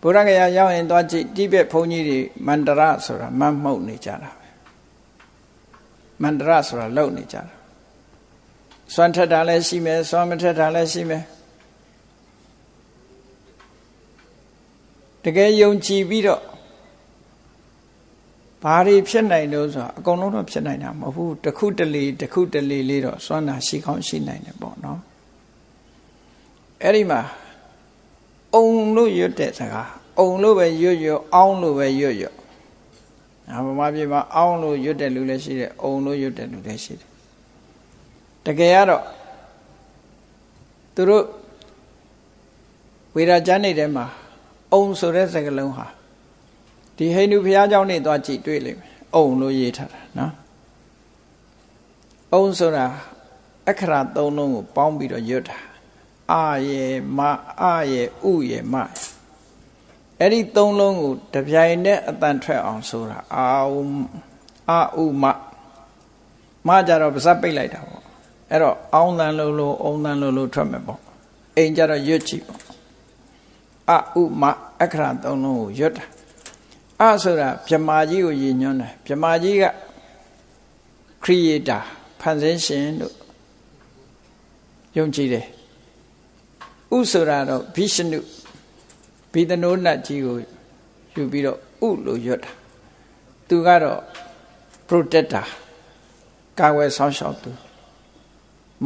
ဘုရားကရာရောက်ရင်သွားကြည့်တိဘက်ဘုန်းကြီးတွေမန္တရဆိုတာမတ်မှုတ်နေကြတာပဲမန္တရဆိုတာလုံနေကြတာစွမ်းထက်တာလည်းရှိမယ်စွမ်းမထက်တာလည်းရှိမယ်တကယ်ယုံကြည်ပြီးတော့ ဘာတွေဖြစ်နိုင်လို့ဆိုတော့အကုန်လုံးတော့ဖြစ်နိုင်တာမဟုတ်ဘူးတစ်ခုတလေတစ်ခုတလေလေးတော့စွမ်းနာရှိကောင်းရှိနိုင်တယ်ပေါ့နော်အဲ့ဒီမှာအုံလို့ရွတ်တဲ့စကားအုံလို့ပဲရွတ်ရွတ်အောင်းလို့ပဲရွတ်ရွတ်အမမပြေမှာအောင်းလို့ရွတ်တဲ့လူလည်းရှိတယ်အုံလို့ရွတ်တဲ့လူလည်းရှိတယ်တကယ်ကတော့သူတို့ဝေဒကျမ်းနေထဲမှာအုံဆိုတဲ့စကားလုံးဟာ ဒီဟိန္ဒူဘုရားကျောင်းနေသွားကြည့်တွေ့လိမ့်မယ်အုံလို့ရေးထားတာနော်အုံဆိုတာအခရာသုံးလုံးကိုပေါင်းပြီးတော့ရွတ်တာအာယေမအာယေဥယေမအဲ့ဒီသုံးလုံးကိုတပြိုင်တည်းအတန်ထွက်အောင်ဆိုတာအာဥအာဥမမကြတော့ပါဇက်ပိတ်လိုက်တာပေါ့အဲ့တော့အောင်းတန်လို့လို့အုံတန်လို့လို့ထွက်မယ်ပေါ့အိမ်ကြတော့ရွတ်ကြည့်ပေါ့အာဥမအခရာသုံးလုံးကိုရွတ်တာ အဆိုတာဗြမာကြီးကိုရည်ညွှန်းတယ်ဗြမာကြီးက creator ဖန်ဆင်းရှင်လို့ယုံကြည်တယ်ဥဆိုတာတော့ဘိရှနုဘိသနိုးနတ်ကြီးကိုယူပြီးတော့ဥလို့ရွတ်တာသူကတော့ protector ကာဝယ်ဆောင်ရှောက်သူ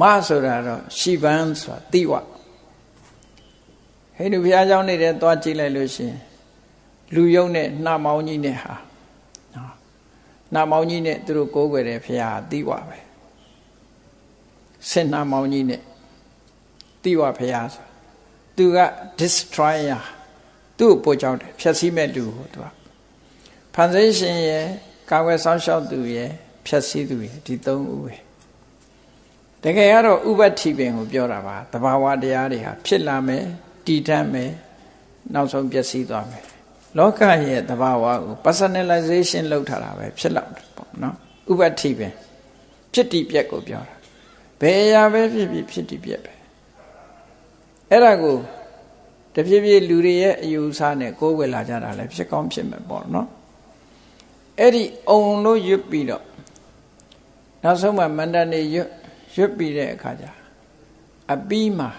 မဆိုတာတော့ရှီဗန်ဆိုတာတိဝဟဟိန္ဒူဘုရားကျောင်းနေတဲ့သွားကြည့်လိုက်လို့ရှင် လူယုံနဲ့နှာမောင်းကြီးနဲ့ဟာနော်နှာမောင်းကြီးနဲ့သူတို့ကိုးကွယ်တယ်ဘုရားသိပါပဲဆင်နှာမောင်းကြီးနဲ့သိပါဘုရားဆိုသူက destroyer သူ့ကိုပို့ကြောက်တယ်ဖြတ်စည်းမဲ့လူဟိုသူကဖန်ဆင်းရှင်ရဲ့ကာဝယ်ဆောင်ရှောက်သူရဲ့ဖြတ်စည်းသူရဲ့ဒီသုံးဦးပဲတကယ်ကတော့ဥပ္ပတိပင်ကိုပြောတာပါတဘာဝတရားတွေဟာဖြစ်လာမယ်တည်တတ်မယ်နောက်ဆုံးပျက်စီးသွားမယ် လောကရဲ့တဘာဝကို personalization လုပ်ထားတာပဲဖြစ်လောက်တယ်ပေါ့နော်ဥပ္ပတိပင်ဖြစ်တည်ပြက်ကိုပြောတာဘယ်အရာပဲဖြစ်ဖြစ်ဖြစ်တည်ပြက်ပဲအဲ့ဒါကိုတဖြည်းဖြည်းလူတွေရဲ့အယူအဆနဲ့ကိုးကွယ်လာကြတာလည်းဖြစ်ကောင်းဖြစ်မယ်ပေါ့နော်အဲ့ဒီအုံလို့ရွတ်ပြီးတော့နောက်ဆုံးမှမန္တန်နေရွတ်ရွတ်ပြီးတဲ့အခါကျအပီးမှာ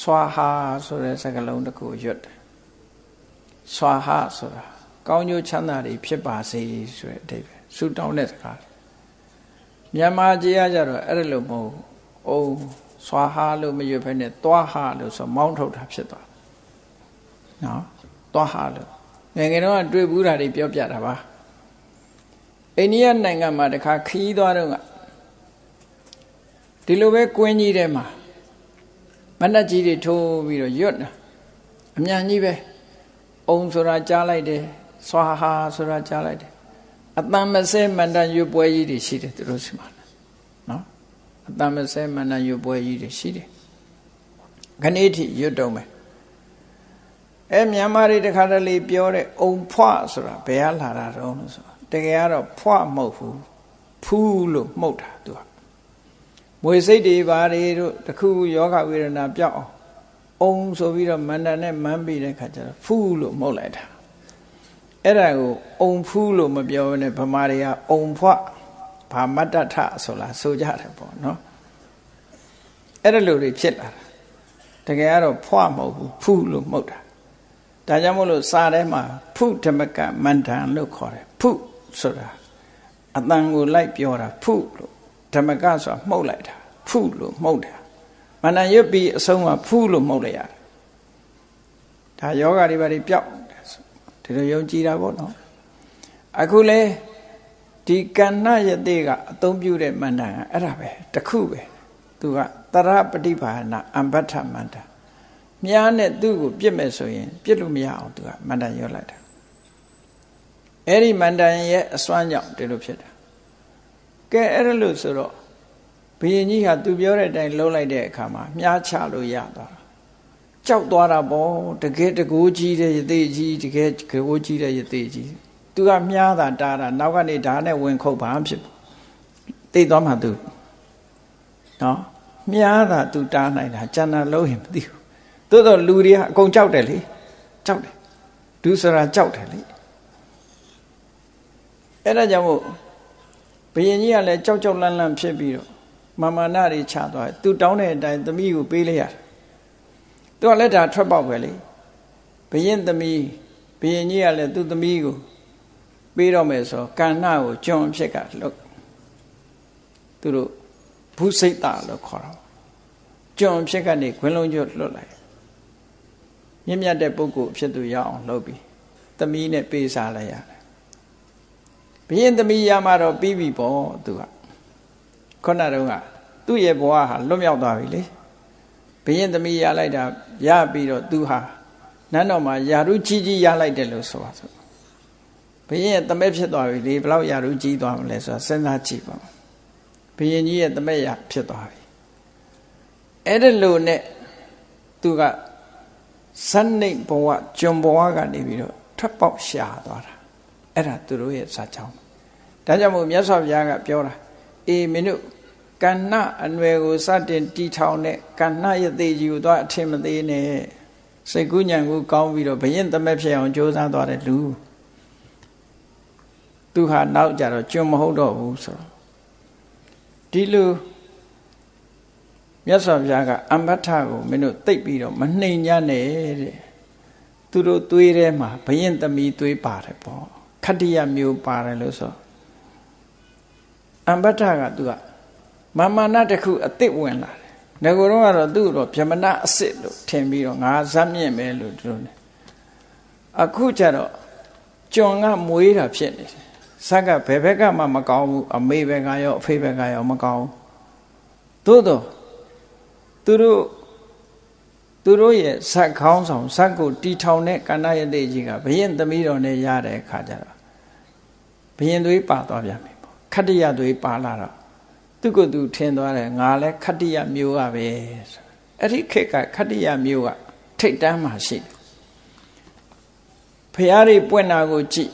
ဆွာဟာဆိုတဲ့စကားလုံးတစ်ခုရွတ်တယ် ဆွာဟာဆိုတာကောင်းကျိုးချမ်းသာတွေဖြစ်ပါစေဆိုတဲ့အဓိပ္ပာယ်ဆုတောင်းတဲ့စကားမြန်မာကြီးကကြတော့အဲ့ဒါလို့မဟုတ်အုံဆွာဟာလို့မရွတ်ဖဲနဲ့သွားဟာလို့ဆိုမောင်းထုတ်တာဖြစ်သွားနော်သွားဟာလို့ငယ်ငယ်တော့တွေ့ဘူးတာတွေပြောပြတာပါအိန္ဒိယနိုင်ငံမှာတခါခီးသွားတော့ကဒီလိုပဲကွင်းကြီးထဲမှာမနှက်ကြီးတွေထိုးပြီးတော့ရွတ်တာအမြန်ကြီးပဲ အုံဆိုတာကြားလိုက်တယ်ဆွာဟာဆိုတာကြားလိုက်တယ်အတန်မစဲမန္တန်ရွတ်ပွဲကြီးတွေရှိတယ်သူတို့စီမှာနော်အတန်မစဲမန္တန်ရွတ်ပွဲကြီးတွေရှိတယ်ခဏိထိရွတ်တော့မယ်အဲမြန်မာတွေတခါတလေပြောတဲ့အုံဖွဆိုတာဘယ်ကလာတာတော့လို့ဆိုတကယ်ကတော့ဖွမဟုတ်ဘူးဖူးလို့မှုတ်တာသူကမွေစိတ်တွေဘာတွေတို့တခုယောဂဝေဒနာပြောက်အောင် အုံဆိုပြီးတော့မန္တန်နဲ့မန်းပြီးတဲ့ခါကျတော့ဖူးလို့မှုတ်လိုက်တာအဲ့ဒါကိုအုံဖူးလို့မပြောဘဲနဲ့ဗမာတွေကအုံဖွဘာမတ္တထဆိုလားဆိုကြတယ်ပေါ့နော်အဲ့ဒါလိုတွေဖြစ်လာတာတကယ်ကတော့ဖွမဟုတ်ဘူးဖူးလို့မှုတ်တာဒါကြောင့်မို့လို့စာထဲမှာဖုဓမ္မကမန္တန်လို့ခေါ်တယ်ဖုဆိုတာအတန်ကိုလိုက်ပြောတာဖုလို့ဓမ္မကဆိုတာမှုတ်လိုက်တာဖုလို့မှုတ်တာ မန္တန်ရွတ်ပြီးအဆုံးမှာဖုလို့မှုတ်လိုက်ရတယ်ဒါယောဂတွေဘာတွေပြောက်ဒီလိုယုံကြည်တာပေါ့နော်အခုလေဒီကဏ္ဍယတိကအသုံးပြုတဲ့မန္တန်ကအဲ့ဒါပဲတခုပဲသူကတရပฏิဘာနာအမ္ဘထမန္တန်မြားနဲ့သူ့ကိုပြစ်မယ်ဆိုရင်ပြစ်လို့မရအောင်သူကမန္တန်ရွတ်လိုက်တာအဲ့ဒီမန္တန်ရဲ့အစွမ်းကြောင့်ဒီလိုဖြစ်တာကဲအဲ့ဒါလို့ဆိုတော့ဘု ရင်ကြီးဟာသူပြောတဲ့အတိုင်းလှုပ်လိုက်တဲ့အခါမှာမြားချလို့ရသွားတာကြောက်သွားတာပေါ့တကယ်တကိုးကြီးတဲ့ယသိကြီးတကယ်ကိုးကြီးတဲ့ယသိကြီးသူကမြားတာတားတာနောက်ကနေဓာတ်နဲ့ဝင်ခုတ်ပါဖြစ်သိသွားမှသူနော်မြားတာသူတားနိုင်တာကျန်တာလုံးရင်မသိဘူးသို့တော့လူတွေကအကုန်ကြောက်တယ်လေကြောက်တယ်ဒုစရာကြောက်တယ်လေအဲ့ဒါကြောင့်မို့ဘုရင်ကြီးကလည်းကြောက်ကြောက်လန့်လန့်ဖြစ်ပြီးတော့ မာမာနတွေချသွားတယ်သူတောင်းတဲ့အတိုင်းသမီးကိုပေးလိုက်ရတယ်သူကလည်းဒါထွက်ပေါက်ပဲလေဘုရင်သမီးဘုရင်ကြီးကလည်းသူ့သမီးကိုပေးတော့မယ်ဆိုကဏ္ဍကိုကျွန်အဖြစ်ကလုတ်သူတို့ဘုစိတ်တာလို့ခေါ်တာကျွန်အဖြစ်ကနေခွင်းလုံးကျွတ်လွတ်လိုက်မြင့်မြတ်တဲ့ပုဂ္ဂိုလ်ဖြစ်သူရအောင်လုပ်ပြီးသမီးနဲ့ပေးစားလိုက်ရတယ်ဘုရင်သမီးရမှတော့ပြီးပြီပေါ့သူက ခုနတုန်းကသူ့ရဲ့ဘဝဟာလွတ်မြောက်သွားပြီလေဘုရင်သမီးရလိုက်တာရပြီးတော့သူဟာနန်းတော်မှာယာရုကြီးကြီးရလိုက်တယ်လို့ဆိုပါစို့ဘုရင်ရဲ့တမက်ဖြစ်သွားပြီလေဘယ်လောက်ယာရုကြီးသွားမလဲဆိုတာစဉ်းစားကြည့်ပါဘုရင်ကြီးရဲ့တမက်ရဖြစ်သွားပြီအဲ့ဒါလို့နဲ့သူကဇန်နိတ်ဘဝကျွန်ဘဝကနေပြီးတော့ထွက်ပေါက်ရှာသွားတာအဲ့ဒါသူတို့ရဲ့စာကြောင်းဒါကြောင့်မို့မြတ်စွာဘုရားကပြောတာအေးမင်းတို့ ကဏ္ဍအနွယ်ကိုစတင်တီထောင်တဲ့ကဏ္ဍရသေးကြီးကိုသွားအထင်မသေးနဲ့စိတ်ကူးညံကိုကောင်းပြီးတော့ဘယင်သမက်ဖြစ်အောင်ကြိုးစားသွားတဲ့လူသူဟာနောက်ကြတော့ကျွံမဟုတ်တော့ဘူးဆိုတော့ဒီလိုမြတ်စွာဘုရားကအမ္ဘထကိုမင်းတို့သိပ်ပြီးတော့မနှိမ်ညနဲ့တဲ့သူတို့သွေးထဲမှာဘယင်သမီးသွေးပါတယ်ပေါ့ခတ္တိယမျိုးပါတယ်လို့ဆိုအမ္ဘထကသူက မာမာနတစ်ခုအစ်စ်ဝင်လာတယ်ငကိုတော့ကတော့သူ့တော့ဗြဟ္မဏအစ်စ်လို့ထင်ပြီးတော့ငါဇက်မြင့်ပဲလို့သူတို့ねအခုကျတော့ကျွန်ကမွေးတာဖြစ်နေတယ်ဇက်ကဘယ်ဘက်ကမှမကောင်းဘူးအမေဘက်ကရောအဖေဘက်ကရောမကောင်းဘူးသို့တော့သူတို့သူတို့ရဲ့ဇက်ခေါင်းဆောင်ဇက်ကိုတီထောင်တဲ့ကဏ္ဍရတဲ့ကြီးကဘယင်သမီးတော်နဲ့ရတဲ့အခါကျတော့ဘယင်သွေးပါသွားပြန်ပြီပေါ့ခတ္တရသွေးပါလာတော့ သူကသူထင်သွားတယ်ငါလည်းခတ္တရမျိုးကပဲအဲ့ဒီခေတ်ကခတ္တရမျိုးကထိတ်တန်းမှရှိတယ်ဖះတွေပွင့်တာကိုကြည့်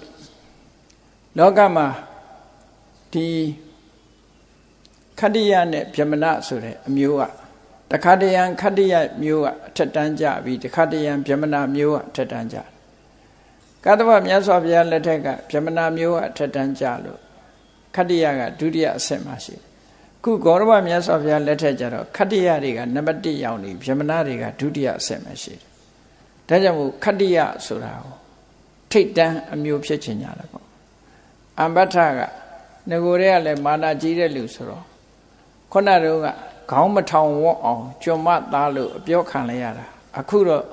လောကမှာဒီခတ္တရနဲ့ဗြဟ္မဏဆိုတဲ့အမျိုးကတခါတရံခတ္တရမျိုးကအထက်တန်းကြပြီးတခါတရံဗြဟ္မဏမျိုးကအထက်တန်းကြကတ္တဗမြတ်စွာဘုရားလက်ထက်ကဗြဟ္မဏမျိုးကအထက်တန်းကြလို့ခတ္တရကဒုတိယအဆင့်မှာရှိတယ် ခုဂေါရမမြတ်စွာဘုရားလက်ထက်ကျတော့ခတ္တရတွေကနံပါတ်1ရောက်နေဗြဟ္မဏတွေကဒုတိယအဆင့်မှာရှိတယ်ဒါကြောင့်မို့ခတ္တရဆိုတာကိုထိတ်တန်းအမျိုးဖြစ်ချင်ကြတယ်ပေါ့အမ္ဘထကငကိုရဲကလည်းမာနာကြီးတဲ့လူဆိုတော့ခုနတုန်းကခေါင်းမထောင်ဝတ်အောင်ကျွံမသားလို့အပြောခံလိုက်ရတာအခုတော့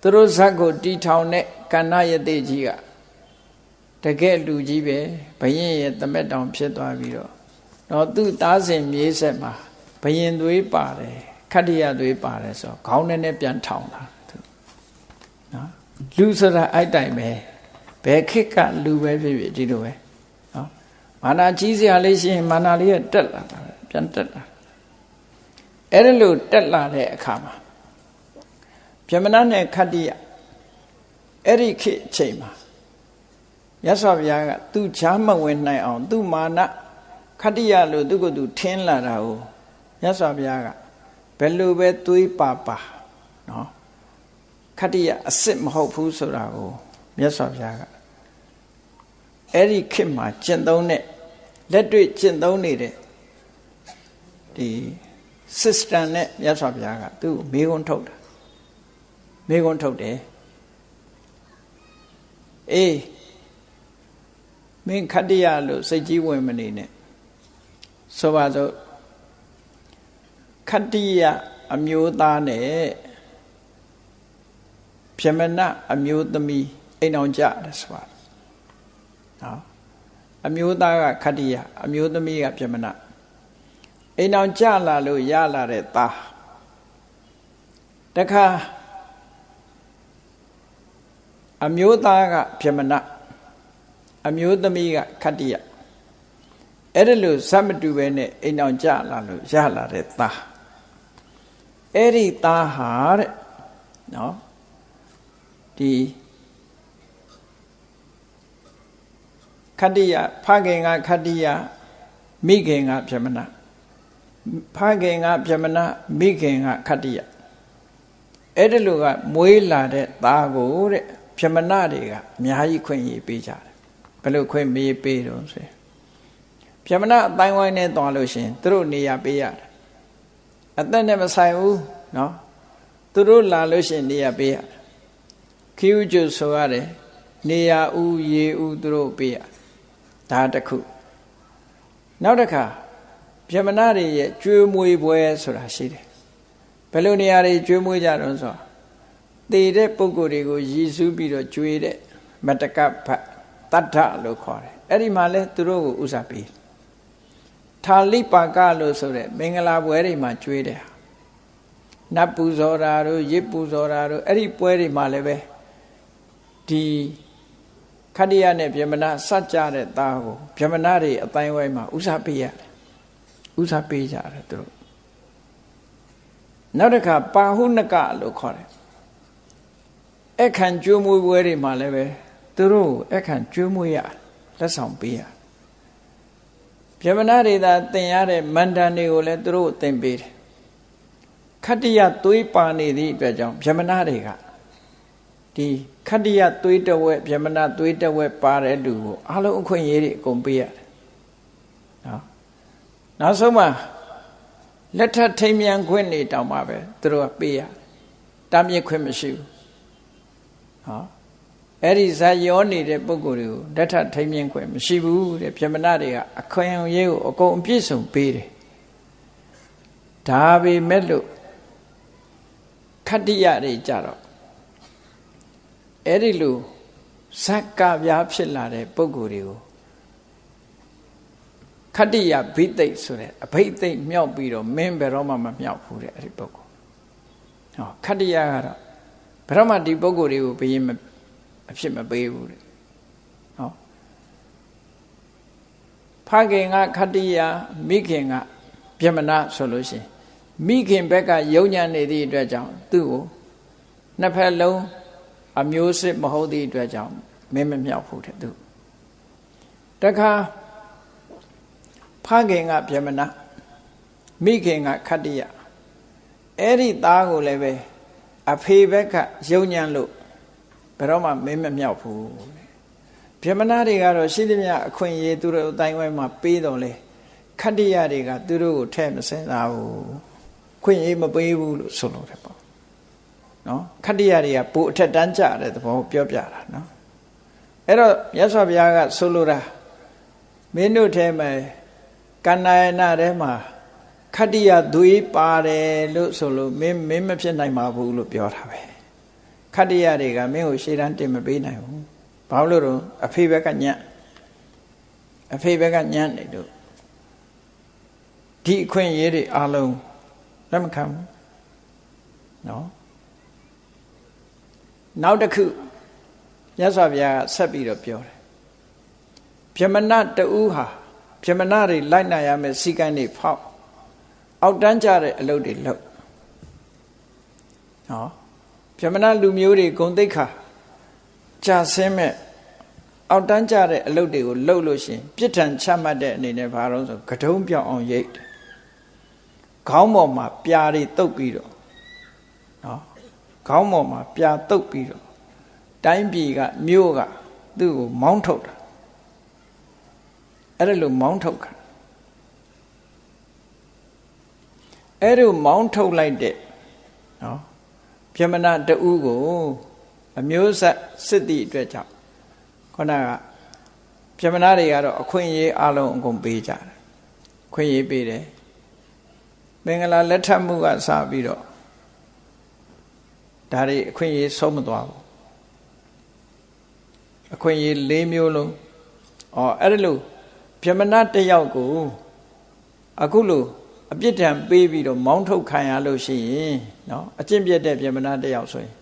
သူတို့ဇက်ကိုတီထောင်တဲ့ကဏ္ဍယတိကြီးကတကယ်လူကြီးပဲဘယင်ရဲ့တမက်တောင်ဖြစ်သွားပြီးတော့ တော့သူ့သားစဉ်မြေးဆက်မှာဘယင်သွေးပါတယ်ခတ္တရသွေးပါတယ်ဆိုတော့ခေါင်းနဲ့နဲ့ပြန်ထောင်တာနော်လူဆိုတာအဲ့တိုင်ပဲဘယ်ခေတ်ကလူပဲဖြစ်ဖြစ်ဒီလိုပဲနော်မာနာကြီးစရာလေးရှိရင်မာနာလေးကတက်လာတာပြန်တက်လာအဲ့ဒါလို့တက်လာတဲ့အခါမှာဗြဟ္မဏနဲ့ခတ္တိယအဲ့ဒီခေတ်အချိန်မှာရသော်ဘုရားကသူချားမဝင်နိုင်အောင် သူမာန ခတ္တိယလို့သူကသူထင်းလာတာကိုရသော်ဘုရားကဘယ်လိုပဲသွေးပါပါနော်ခတ္တိယအစ်စ်မဟုတ်ဘူးဆိုတာကိုမြတ်စွာဘုရားကအဲ့ဒီခေတ်မှာကျင့်သုံးတဲ့လက်တွေ့ကျင့်သုံးနေတဲ့ဒီ system နဲ့မြတ်စွာဘုရားကသူ့မေခွန်းထုတ်တာမေခွန်းထုတ်တယ်အေးမင်းခတ္တရလို့စိတ်ကြီးဝင်မနေနဲ့ ဆိုပါစို့ခတ္တိယအမျိုးသားနဲ့ပြမဏအမျိုးသမီးအိမ်အောင်ကြတယ်ဆိုပါနော်အမျိုးသားကခတ္တိယအမျိုးသမီးကပြမဏအိမ်အောင်ကြလာလို့ရလာတဲ့သားတခါအမျိုးသားကပြမဏအမျိုးသမီးကခတ္တိယ အဲ့ဒါလို့ဇတ်မတူပဲနဲ့အိမ်အောင်ကြလာလို့ရလာတဲ့သားအဲ့ဒီသားဟာတဲ့နော်ဒီခတ္တိယဖခင်ကခတ္တိယမိခင်ကပြမနာဖခင်ကပြမနာမိခင်ကခတ္တိယအဲ့ဒါလိုကမွေးလာတဲ့သားကိုတဲ့ပြမနာတွေကအများကြီးခွင့်ရပေးကြတယ်ဘယ်လိုခွင့်မေးပေးတော့ဆို ပြမနာအတိုင်းဝိုင်းနဲ့သွားလို့ရှင်သူတို့နေရာပေးရတာအသက်နဲ့မဆိုင်ဘူးနော်သူတို့လာလို့ရှင်နေရာပေးရတာခီဥကျုဆိုရတယ်နေရာဥရေဥသူတို့ပေးရဒါတစ်ခုနောက်တစ်ခါပြမနာတွေရဲ့ကျွေးမွေးပွဲဆိုတာရှိတယ်ဘယ်လိုနေရာတွေကျွေးမွေးကြတော့ဆိုတည်တဲ့ပုံကိုယ်တွေကိုရည်စူးပြီးတော့ကျွေးတဲ့မတကဘတ်တတ္ထလို့ခေါ်တယ်အဲ့ဒီမှာလဲသူတို့ကိုဥစားပေးတယ် ထာလိပါကလို့ဆိုတဲ့မင်္ဂလာပွဲတွေမှာကျွေးတယ်နတ်ပူဇော်တာတို့ရစ်ပူဇော်တာတို့အဲ့ဒီပွဲတွေမှာလည်းပဲဒီခတ္တရနဲ့ဗြဟ္မဏစัจကြတဲ့သားကိုဗြဟ္မဏတွေအတိုင်းဝိုင်းမှာဥစားပေးရတယ်ဥစားပေးကြတယ်သူတို့နောက်တစ်ခါပါဟုနကလို့ခေါ်တယ်အခန့်ကျွေးမွေးပွဲတွေမှာလည်းပဲသူတို့အခန့်ကျွေးမွေးရလက်ဆောင်ပေးရ ဗြဟ္မဏတွေသာသင်ရတဲ့မန္တန်တွေကိုလည်းသူတို့သင်ပေးတယ်ခတ္တရသွေးပါနေသည့်အတွက်ကြောင့်ဗြဟ္မဏတွေကဒီခတ္တရသွေးတဝက်ဗြဟ္မဏသွေးတဝက်ပါတဲ့လူကိုအလုံးအခွင့်အရေးတွေအကုန်ပေးရတယ်နော်နောက်ဆုံးမှလက်ထပ်ထိမ်မြန်ခွင့်နေတောင်မှပဲသူတို့ကပေးရတားမြစ်ခွင့်မရှိဘူးဟော အဲ့ဒီဇာယောနေတဲ့ပုံကိုယ်တွေကိုလက်ထပ်ထိမ်မြန်ခွင့်မရှိဘူးတဲ့ဗြဟ္မဏတွေကအခွင့်အရေးကိုအကုန်အပြည့်စုံပေးတယ်ဒါပေမဲ့လို့ခတ္တိယတွေကြတော့အဲ့ဒီလိုဇက်ကပြားဖြစ်လာတဲ့ပုံကိုယ်တွေကိုခတ္တိယဘိသိက်ဆိုတဲ့အဘိသိက်မြောက်ပြီးတော့မင်းဘယ်တော့မှမမြောက်ဘူးတဲ့အဲ့ဒီပုံကိုယ်ဟောခတ္တိယကတော့ဘယ်တော့မှဒီပုံကိုယ်တွေကိုဘယင်း အဖြစ်မပေးဘူးတဲ့ဟောဖခင်ကခတ္တိယမိခင်ကပြမနာဆိုလို့ရှိရင်မိခင်ဘက်ကယုံညာနေသည့်အတွက်ကြောင့်သူ့ကိုနှစ်ဖက်လုံးအမျိုးစစ်မဟုတ်သည့်အတွက်ကြောင့်မင်းမမြောက်ဘူးတဲ့သူတခါဖခင်ကဗျမနမိခင်ကခတ္တိယအဲ့ဒီသားကိုလည်းပဲအဖေဘက်ကယုံညံ့လို့ဘ ယ်တော့မှမင်းမမြောက်ဘူးဗျမနာတွေကတော့ရှိသမျှအခွင့်အရေးသူတို့အတိုင်းဝိုင်းမှာပေးတော်လဲခတ္တိယတွေကသူတို့ကိုထဲ့မစင်စားဘူးခွင့်ရေးမပေးဘူးလို့ဆိုလို့တယ်ပေါ့နော်ခတ္တိယတွေကပိုအထက်တန်းကြတဲ့သဘောပြောပြတာနော်အဲ့တော့မြတ်စွာဘုရားကဆိုလိုတာမင်းတို့ထဲမှာကန္နာယနာထဲမှာခတ္တိယသွေးပါတယ်လို့ဆိုလို့မင်းမင်းမဖြစ်နိုင်ပါဘူးလို့ပြောတာပဲ ခတ္တိယတွေကမင်းကိုရှေ့တန်းတင်မပေးနိုင်ဘူးဘာလို့လို့အဖေဘက်ကညံ့အဖေဘက်ကညံ့နေလို့ဒီအခွင့်အရေးတွေအလုံးလက်မခံဘူးနော်နောက်တစ်ခုမြတ်စွာဘုရားဆက်ပြီးတော့ပြောတယ်ဗြဟ္မဏတူဟာဗြဟ္မဏတွေလိုက်နိုင်ရမယ်စီကံတွေဖောက်အောက်တန်းကြတဲ့အလုပ်တွေလုပ်နော် ဗြဟ္မဏလူမျိုးတွေဂုံတိတ်ခါကြာဆင်းမဲ့အောက်တန်းကြတဲ့အလုပ်တွေကိုလုပ်လို့ရှင်ပြစ်ဒဏ်ချမှတ်တဲ့အနေနဲ့ဘာလို့ဆိုကတုံးပြောင်းအောင်ရိတ်တယ်ခေါင်းပေါ်မှာပြာတွေတုပ်ပြီးတော့နော်ခေါင်းပေါ်မှာပြာတုပ်ပြီးတော့တိုင်းပြည်ကမြို့ကသူ့ကိုမောင်းထုတ်တာအဲ့ဒါလို့မောင်းထုတ်ခါအဲ့ဒါမောင်းထုတ်လိုက်တဲ့နော် ပြမနာတူကိုအမျိုးဆက်စစ်တီအတွက်ကြောင့်ခုနကပြမနာတွေကတော့အခွင့်အရေးအလုံးအကုန်ပေးကြတယ်ခွင့်ရေးပေးတယ်မင်္ဂလာလက်ထပ်မှုကစပြီးတော့ဒါတွေအခွင့်အရေးဆုံးမသွားဘူးအခွင့်အရေး၄မျိုးလုံးဩအဲ့ဒါလို့ဗြဟ္မဏတယောက်ကိုအခုလို့ အပြစ်ဒဏ်ပေးပြီးတော့မောင်းထုတ်ခံရလို့ရှိရင်နော်အကျင့်ပြတ်တဲ့ဗြဟ္မဏတယောက်ဆိုရင်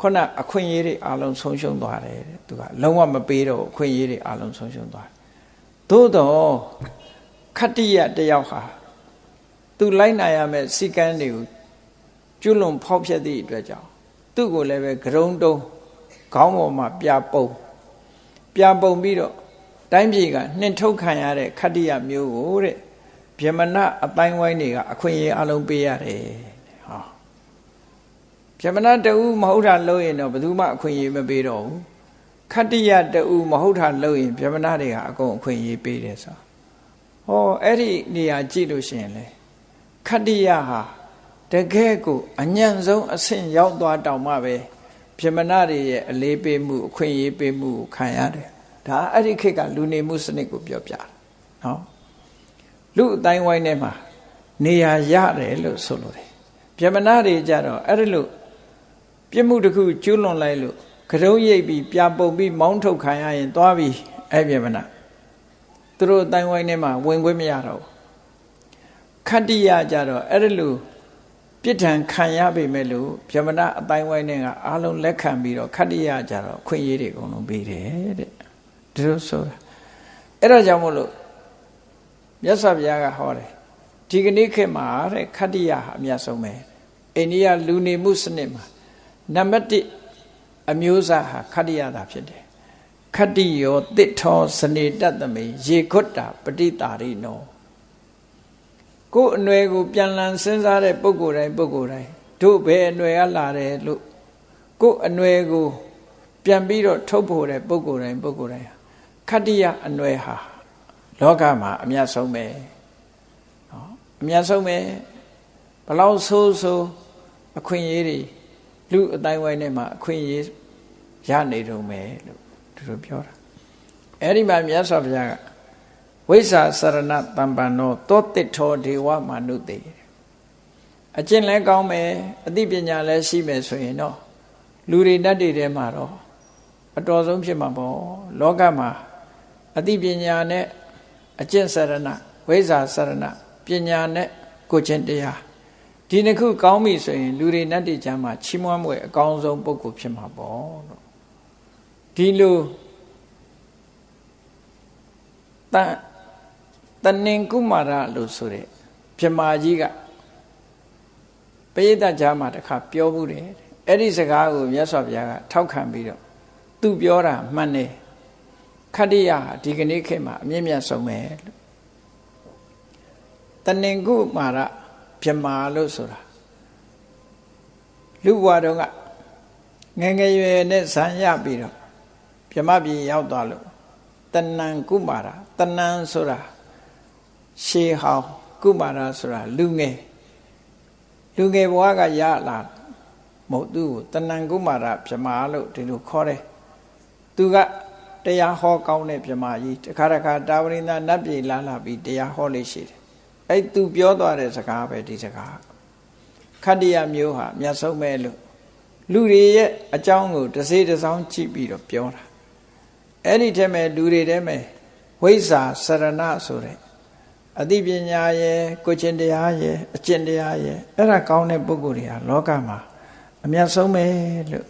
ခုနအခွင့်အရေးတွေအလုံးဆုံးရှုံးသွားတယ်တဲ့သူကလုံးဝမပေးတော့အခွင့်အရေးတွေအလုံးဆုံးရှုံးသွားတယ်သို့တော့ခတ္တိယတယောက်ဟာသူလိုက်နိုင်ရမယ့်စီကံတွေကိုကျွလွန်ဖောက်ဖျက်သည့်အတွက်ကြောင့်သူ့ကိုလည်းပဲဂရုံတုံးခေါင်းပေါ်မှာပြပုံပြပုံပြီးတော့တိုင်းပြည်ကနှင်ထုတ်ခံရတဲ့ခတ္တိယမျိုးကိုတဲ့ ဗြဟ္မဏအတိုင်းဝိုင်းတွေကအခွင့်အရေးအလုံးပေးရတယ်ဟောဗြဟ္မဏတူမဟုတ်တာလို့ရင်တော့ဘယ်သူမှအခွင့်အရေးမပေးတော့ဘူးခတ္တိယတူမဟုတ်တာလို့ရင်ဗြဟ္မဏတွေကအကုန်အခွင့်အရေးပေးတယ်ဆိုဟောအဲ့ဒီနေရာကြည့်လို့ရှိရင်လေခတ္တိယဟာတကယ်ကိုအညံ့ဆုံးအဆင့်ရောက်သွားတောင်မှပဲပြမနာတွေရဲ့အလေးပေးမှုအခွင့်အရေးပေးမှုကိုခံရတယ်ဒါအဲ့ဒီခေတ်ကလူနေမှုစနစ်ကိုပြောပြတာနော် လူအတိုင်းဝိုင်းထဲမှာနေရာရတယ်လို့ဆိုလို့တယ်ပြမနာတွေကြတော့အဲ့ဒီလိုပြစ်မှုတစ်ခုကျူးလွန်လိုက်လို့ကတုံးရိပ်ပြီးပြပုံပြီးမောင်းထုတ်ခံရရင်သွားပြီးအဲ့ပြမနာသူတို့အတိုင်းဝိုင်းထဲမှာဝင်ခွင့်မရတော့ဘူးခတ္တိယကြတော့အဲ့ဒါလို့ပြစ်ဒဏ်ခံရပေမဲ့လို့ဗြဟ္မဏအတိုင်းဝိုင်းနဲ့ကအားလုံးလက်ခံပြီးတော့ခတ္တိယကြတော့ခွင့်ရေးတွေအကုန်လုံးပေးတယ်တဲ့ဒီလိုဆိုတာအဲ့ဒါကြောင့်မို့လို့ မြတ်စွာဘုရားကဟောတယ်ဒီကနေ့ခေတ်မှာတဲ့ခတ္တိယဟာအမြတ်ဆုံးပဲအိန္ဒိယလူနေမှုစနစ်မှာနံပါတ်1အမျိုးအစားဟာခတ္တိယသာဖြစ်တယ်ခတ္တိယောတစ်ထောစနေတတ်သမေရေခွတ်တာပဋိတာရိနောကိုယ်အနွယ်ကိုပြန်လည်စဉ်းစားတဲ့ပုဂ္ဂိုလ်တိုင်းပုဂ္ဂိုလ်တိုင်းတို့ဘယ်အနွယ်ကလာတယ်လို့ကိုယ်အနွယ်ကို ပြန်ပြီးတော့ထုတ်ဖို့တဲ့ပုဂ္ဂိုလ်တိုင်းပုဂ္ဂိုလ်တိုင်းခတ္တိယအနွယ်ဟာ လောကမှာအမြတ်ဆုံးပဲနော်အမြတ်ဆုံးပဲဘလောက်ဆိုးဆိုးအခွင့်အရေးတွေလူအတိုင်းဝိုင်းထဲမှာအခွင့်အရေးရနေတုံးပဲလို့သူတို့ပြောတာအဲ့ဒီမှာမြတ်စွာဘုရားကဝိဇ္ဇာစရဏတံပံနောသောတိထောဒေဝမနုတေအကျင့်လည်းကောင်းမယ်အသိပညာလည်းရှိမယ်ဆိုရင်တော့လူတွေတတ်တွေထဲမှာတော့အတော်ဆုံးဖြစ်မှာပေါ့လောကမှာအသိပညာနဲ့ အကျင့်စရဏဝိဇ္ဇာစရဏပညာနဲ့ကိုချင်းတရားဒီနှစ်ခုကောင်းပြီဆိုရင်လူတွေနတ်တွေချမ်းမှာချီးမွမ်းမွေအကောင်းဆုံးပုဂ္ဂိုလ်ဖြစ်မှာပေါ့လို့ဒီလိုတန်တဏင်ကုမာရလို့ဆိုတဲ့ပြမာကြီးကပရိသတ်ကြားမှာတခါပြောဘူးတယ်အဲ့ဒီစကားကိုမြတ်စွာဘုရားကထောက်ခံပြီးတော့သူပြောတာမှန်တယ် ခတ္တိယဒီကနေ့ခေတ်မှာအမြင့်မြတ်ဆုံးပဲလို့တဏင်ကုမာရပြမာလို့ဆိုတာလူဘဝတုန်းကငငယ်ရွယ်နဲ့ဇံရပြီးတော့ပြမပြည်ရောက်သွားလို့တဏံကုမာရတဏံဆိုတာရှေးဟောင်းကုမာရဆိုတာလူငယ်လူငယ်ဘဝကရလာမဟုတ်သူ့ကိုတဏံကုမာရပြမာလို့ဒီလိုခေါ်တယ်သူက တရားဟောကောင်းတဲ့ပြမာကြီးတခါတခါတာဝရိန္ဒနတ်ပြည်လာလာပြီးတရားဟောလေးရှိတယ်အဲ့သူပြောသွားတဲ့စကားပဲဒီစကားခတ္တယမျိုးဟာမြတ်ဆုံးပဲလို့လူတွေရဲ့အကြောင်းကိုတစေတစောင်းကြည့်ပြီးတော့ပြောတာအဲ့ဒီထဲမှာလူတွေထဲမှာဝိဇ္ဇာစရဏဆိုတဲ့အသိပညာရဲ့ကိုချင်းတရားရဲ့အကျင့်တရားရဲ့အဲ့ဒါကောင်းတဲ့ပုဂ္ဂိုလ်တွေဟာလောကမှာအမြတ်ဆုံးပဲလို့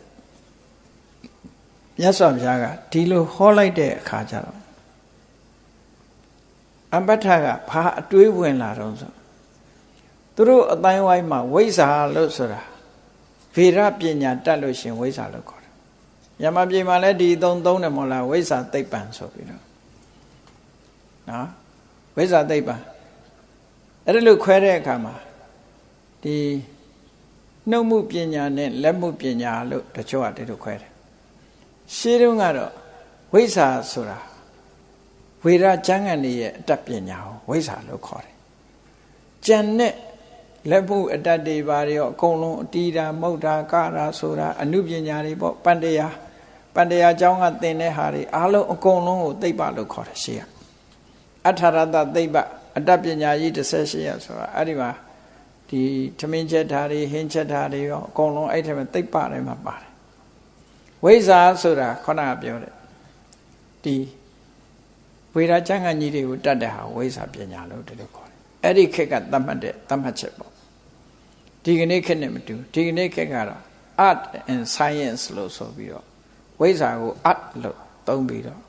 မြတ်စွာဘုရားကဒီလိုဟောလိုက်တဲ့အခါကျတော့အပဋ္ဌကဘာအတွေးဝင်လာတော့ဆိုသူတို့အတိုင်းဝိုင်းမှာဝိဇ္ဇာလို့ဆိုတာဗေဒပညာတတ်လို့ရှင်ဝိဇ္ဇာလို့ခေါ်တယ်။ညမပြေမှာလည်းဒီသုံးသုံးတယ်မဟုတ်လားဝိဇ္ဇာသိပ္ပံဆိုပြီးတော့နော်ဝိဇ္ဇာသိပ္ပံအဲ့ဒါလို့ခွဲတဲ့အခါမှာဒီနှုတ်မှုပညာနဲ့လက်မှုပညာလို့တချို့ကတည်းကခွဲတယ်။ ရှင်းတုန်းကတော့ဝိဇ္ဇာဆိုတာဝေဒကျမ်းဂန်ရဲ့အတတ်ပညာကိုဝိဇ္ဇာလို့ခေါ်တယ်။ကြံတဲ့လက်မှုအတတ်တွေပါရောအကုန်လုံးအတီးတာမုတ်တာကတာဆိုတာအနုပညာတွေပေါ့ပန္တရားပန္တရားကျောင်းကသင်တဲ့ဟာတွေအားလုံးအကုန်လုံးကိုသိပ္ပလို့ခေါ်တယ်ရှေ့ကအထာရတသိပ္ပအတ္တပညာကြီး18ရဆိုတာအဲ့ဒီမှာဒီထမင်းချက်ဓာတ်တွေဟင်းချက်ဓာတ်တွေရောအကုန်လုံးအဲ့ထက်မှာသိပ္ပထဲမှာပါတယ် ဝိဇ္ဇာဆိုတာခေါနကပြောတယ်ဒီဝေဒကျမ်းဂန်ကြီးတွေကိုတတ်တဲ့ဟာဝိဇ္ဇာပညာလို့ဒီလိုခေါ်တယ်အဲ့ဒီခေတ်ကသတ်မှတ်တဲ့သတ်မှတ်ချက်ပေါ့ဒီကနေ့ခေတ်နဲ့မတူဒီကနေ့ခေတ်ကတော့ art and science လို့ဆိုပြီးတော့ဝိဇ္ဇာကို art လို့သုံးပြီးတော့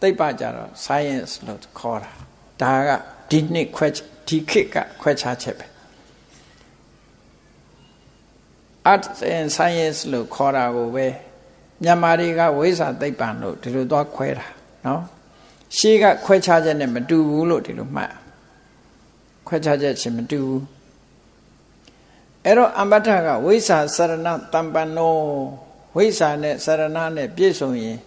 သိပ္ပကြတော့ science လို့ခေါ်တာဒါကဒီနှစ်ခွဲဒီခေတ်ကခွဲခြားချက်ပဲ art and science လို့ခေါ်တာကိုပဲ မြန်မာတွေကဝိဇ္ဇာသိပ္ပံလို့ဒီလိုသွားခွဲတာနော်ရှေးကခွဲခြားချက်နဲ့မတူဘူးလို့ဒီလိုမှတ်ခွဲခြားချက်ချင်းမတူဘူးအဲ့တော့အမ္ပတ္ထကဝိဇ္ဇာစရဏတမ္ပန္နောဝိဇ္ဇာနဲ့စရဏနဲ့ပြည့်စုံရင်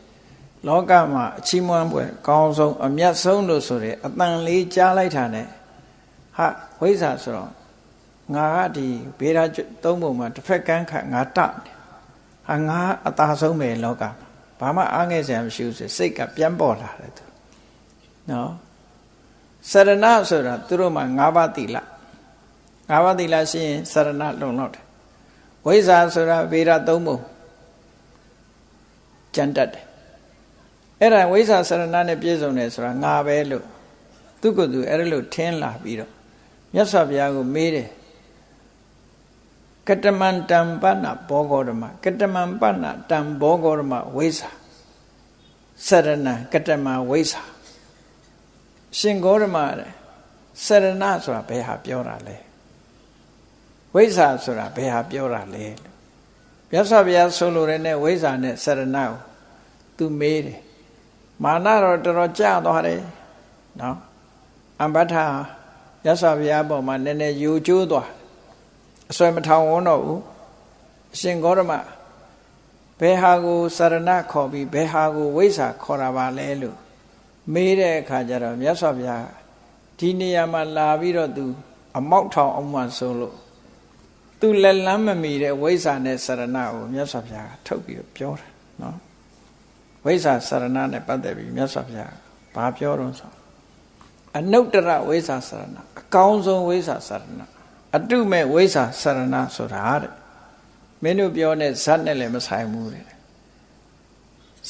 လောကမှာအချီးမွမ်းပွဲကောင်းဆုံးအမြတ်ဆုံးလို့ဆိုတဲ့အတန်လေးကြားလိုက်တာနဲ့ဟာဝိဇ္ဇာဆိုတော့ငါကဒီဘေးဓာသုံးပုံမှာတစ်ဖက်ကန်းခတ်ငါတ ဟာငါအသာဆုံးပဲလောကဘာမှအားငယ်စရာမရှိဘူးစိတ်ကပြန်ပေါ်လာတယ်သူနော်စရဏဆိုတာသူတို့မှာ၅ပါးတိလငါးပါးသီလရှိရင်စရဏလုံလောက်တယ်ဝိဇ္ဇာဆိုတာဗေဒသုံးပုံကြံတတ်တယ်အဲ့ဒါဝိဇ္ဇာစရဏနဲ့ပြည့်စုံတယ်ဆိုတာငါပဲလို့သူကသူအဲ့ဒါလို့ထင်းလာပြီးတော့မြတ်စွာဘုရားကိုမေးတယ် ကတမန္တံပဏဘောဂောဓမကတမံပဏတံဘောဂောဓမဝိဇ္ဇာစရဏကတမဝိဇ္ဇာရှင်ဂောဓမတဲ့စရဏဆိုတာဘယ်ဟာပြောတာလဲဝိဇ္ဇာဆိုတာဘယ်ဟာပြောတာလဲမြတ်စွာဘုရားဆိုလိုတဲ့နဲ့ဝိဇ္ဇာနဲ့စရဏကိုသူမေးတယ်မာနတော့တော်တော်ကြာသွားတယ်နော်အမ္ပထာမြတ်စွာဘုရားပေါ်မှာနည်းနည်းယူကျိုးသွား အစွဲမထောင်ဝန်းတော့ဘူးအရှင်ဂေါရမဘယ်ဟာကိုစရဏခေါ်ပြီးဘယ်ဟာကိုဝိဇ္ဇာခေါ်တာပါလဲလို့မေးတဲ့အခါကျတော့မြတ်စွာဘုရားဒီနေရာမှာလာပြီးတော့သူ အမောက်ထောင်အောင်မှဆိုလို့သူလက်လန်းမမီတဲ့ဝိဇ္ဇာနဲ့စရဏကိုမြတ်စွာဘုရားကထုတ်ပြီးပြောတာနော်ဝိဇ္ဇာစရဏနဲ့ပတ်သက်ပြီးမြတ်စွာဘုရားဘာပြောတော့ဆိုအနုတ္တရဝိဇ္ဇာစရဏအကောင်းဆုံးဝိဇ္ဇာစရဏ အတုမဲ့ဝိဇ္ဇာစရဏဆိုတာတဲ့မင်းတို့ပြောတဲ့ဇတ်နဲ့လည်းမဆိုင်ဘူးတဲ့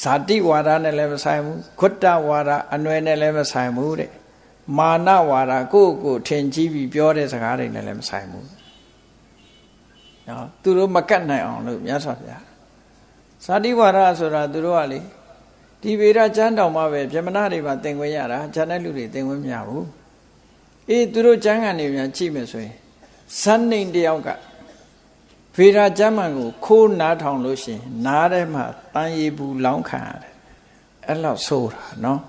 ဇာတိဝါဒနဲ့လည်းမဆိုင်ဘူးခွတ္တဝါဒအနွယ်နဲ့လည်းမဆိုင်ဘူးတဲ့မာနဝါဒကိုယ့်ကိုထင်ကြီးပြီးပြောတဲ့စကားတွေနဲ့လည်းမဆိုင်ဘူးနော်သူတို့မကတ်နိုင်အောင်လို့မြတ်စွာဘုရားဇာတိဝါဒဆိုတာသူတို့ကလေဒီဗေဒကျမ်းတော်မှာပဲပြမနာတွေမှာသင်ခွင့်ရတာဂျန်တဲ့လူတွေသင်ခွင့်မရဘူးအေးသူတို့ကျမ်းဂန်တွေများကြည့်မယ်ဆိုရင် ဇန်နေတယောက်ကဗေဒကျမ်းမှန်ကိုခိုးနားထောင်လို့ရှိရင်နားထဲမှာတန်ရီဘူးလောင်းခံရတယ်အဲ့လောက်ဆိုးတာနော်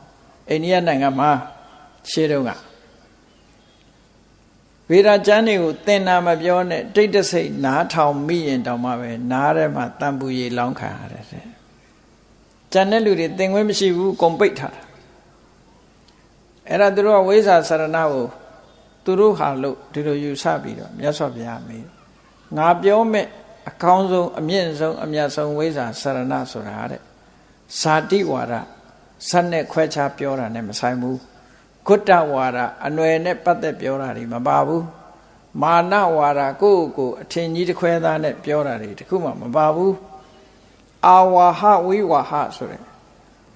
အိန္ဒိယနိုင်ငံမှာရှေးတုန်းကဗေဒကျမ်းတွေကိုသင်တာမပြောနဲ့တိတ်တဆိတ်နားထောင်မိရင်တောင်မှပဲနားထဲမှာတန်ပူရီလောင်းခံရတယ်တဲ့ကျန်တဲ့လူတွေသင်ခွင့်မရှိဘူးကုန်ပိတ်ထားတာအဲ့ဒါသူတို့ကဝိဇ္ဇာစရဏကို သူတို့ဟာလို့ဒီလိုယူဆပြီးတော့မြတ်စွာဘုရားမေးငါပြောမဲ့အကောင်းဆုံးအမြင့်ဆုံးအမြတ်ဆုံးဝိဇ္ဇာစရဏဆိုတာတဲ့ဇာတိဝါဒဇတ်နဲ့ခွဲခြားပြောတာနဲ့မဆိုင်ဘူးဂုတ္တဝါဒအနွယ်နဲ့ပတ်သက်ပြောတာတွေမပါဘူးမာနဝါဒကိုယ့်ကိုအထင်ကြီးတစ်ခွဲသားနဲ့ပြောတာတွေတခုမှမပါဘူးအာဝါဟဝိဝါဟဆိုတဲ့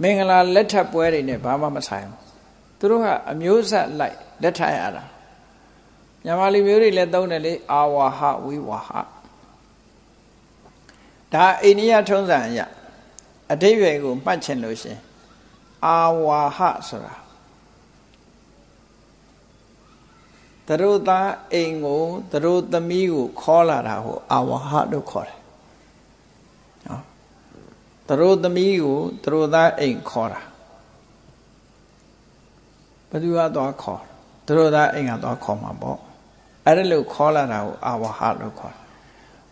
မင်္ဂလာလက်ထပ်ပွဲတွေနဲ့ဘာမှမဆိုင်ဘူးသူတို့ကအမျိုးဆက်လိုက်လက်ထပ်ရတာ မြန်မာလူမျိုးတွေလည်းသုံးတယ်လေအာဝါဟဝိဝါဟဒါအိန္ဒိယထုံးစံအရအတိပ္ပယ်ကိုမှတ်ချင်လို့ရှင်အာဝါဟဆိုတာသရုပ်သားအိမ်ကိုသရုပ်သမီးကိုခေါ်လာတာကိုအာဝါဟလို့ခေါ်တယ်နော်သရုပ်သမီးကိုသရုပ်သားအိမ်ခေါ်တာဘယ်သူကသွားခေါ်သရုပ်သားအိမ်ကသွားခေါ်မှာပေါ့ အဲ့ဒါလို့ခေါ်လာတာကိုအာဝါဟလို့ခေါ်တယ်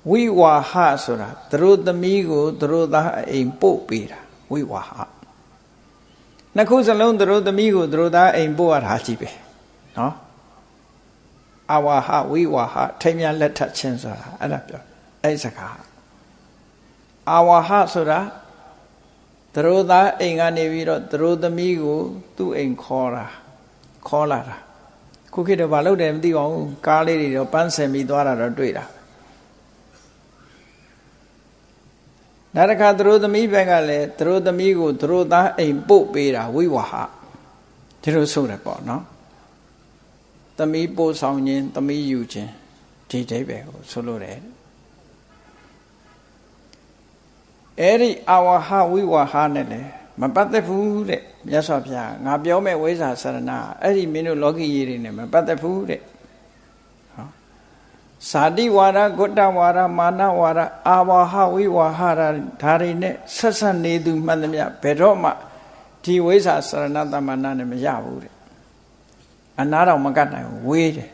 ဝိဝါဟဆိုတာသရုပ်သမီးကိုသရုပ်သားအိမ်ပို့ပေးတာဝိဝါဟနှစ်ခုစလုံးသရုပ်သမီးကိုသရုပ်သားအိမ်ပို့ရတာကြီးပဲနော်အဝါဟဝိဝါဟထိမ်းမြလက်ထပ်ခြင်းဆိုတာအဲ့ဒါပြောအဲ့စကားအဝါဟဆိုတာသရိုသားအိမ်ကနေပြီးတော့သရိုသမီးကိုသူ့အိမ်ခေါ်တာခေါ်လာတာ ခုခေတ်တော့ဘာလုပ်တယ်မသိပါဘူးကားလေးတွေတော့ပန်းဆင်ပြီးသွားတာတော့တွေ့တာနောက်တစ်ခါသရိုသမီးဘက်ကလည်းသရိုသမီးကိုသရိုသားအိမ်ပို့ပေးတာဝိဝါဟဒီလိုဆိုတယ်ပေါ့နော်သမီးပို့ဆောင်ခြင်းသမီးယူခြင်းဒီအိဗယ်ကိုဆိုလိုတယ်အဲ့ဒီအဝဟဝိဝဟနဲ့လေမပတ်သက်ဘူးတဲ့ မြတ်စွာဘုရားငါပြောမဲ့ဝိဇ္ဇာစရဏအဲ့ဒီမင်းတို့လောကီရေးတွေနဲ့မပတ်သက်ဘူးတဲ့ဟောဇာတိဝါဒဂုတ္တဝါဒမာနဝါဒအာဝဟဝိဝဟဓာတွေနဲ့ဆက်ဆက်နေသူမှန်သမျှဘယ်တော့မှဒီဝိဇ္ဇာစရဏတမနာနဲ့မရဘူးတဲ့အနာတော့မကတ်နိုင်ဘူးဝေးတယ်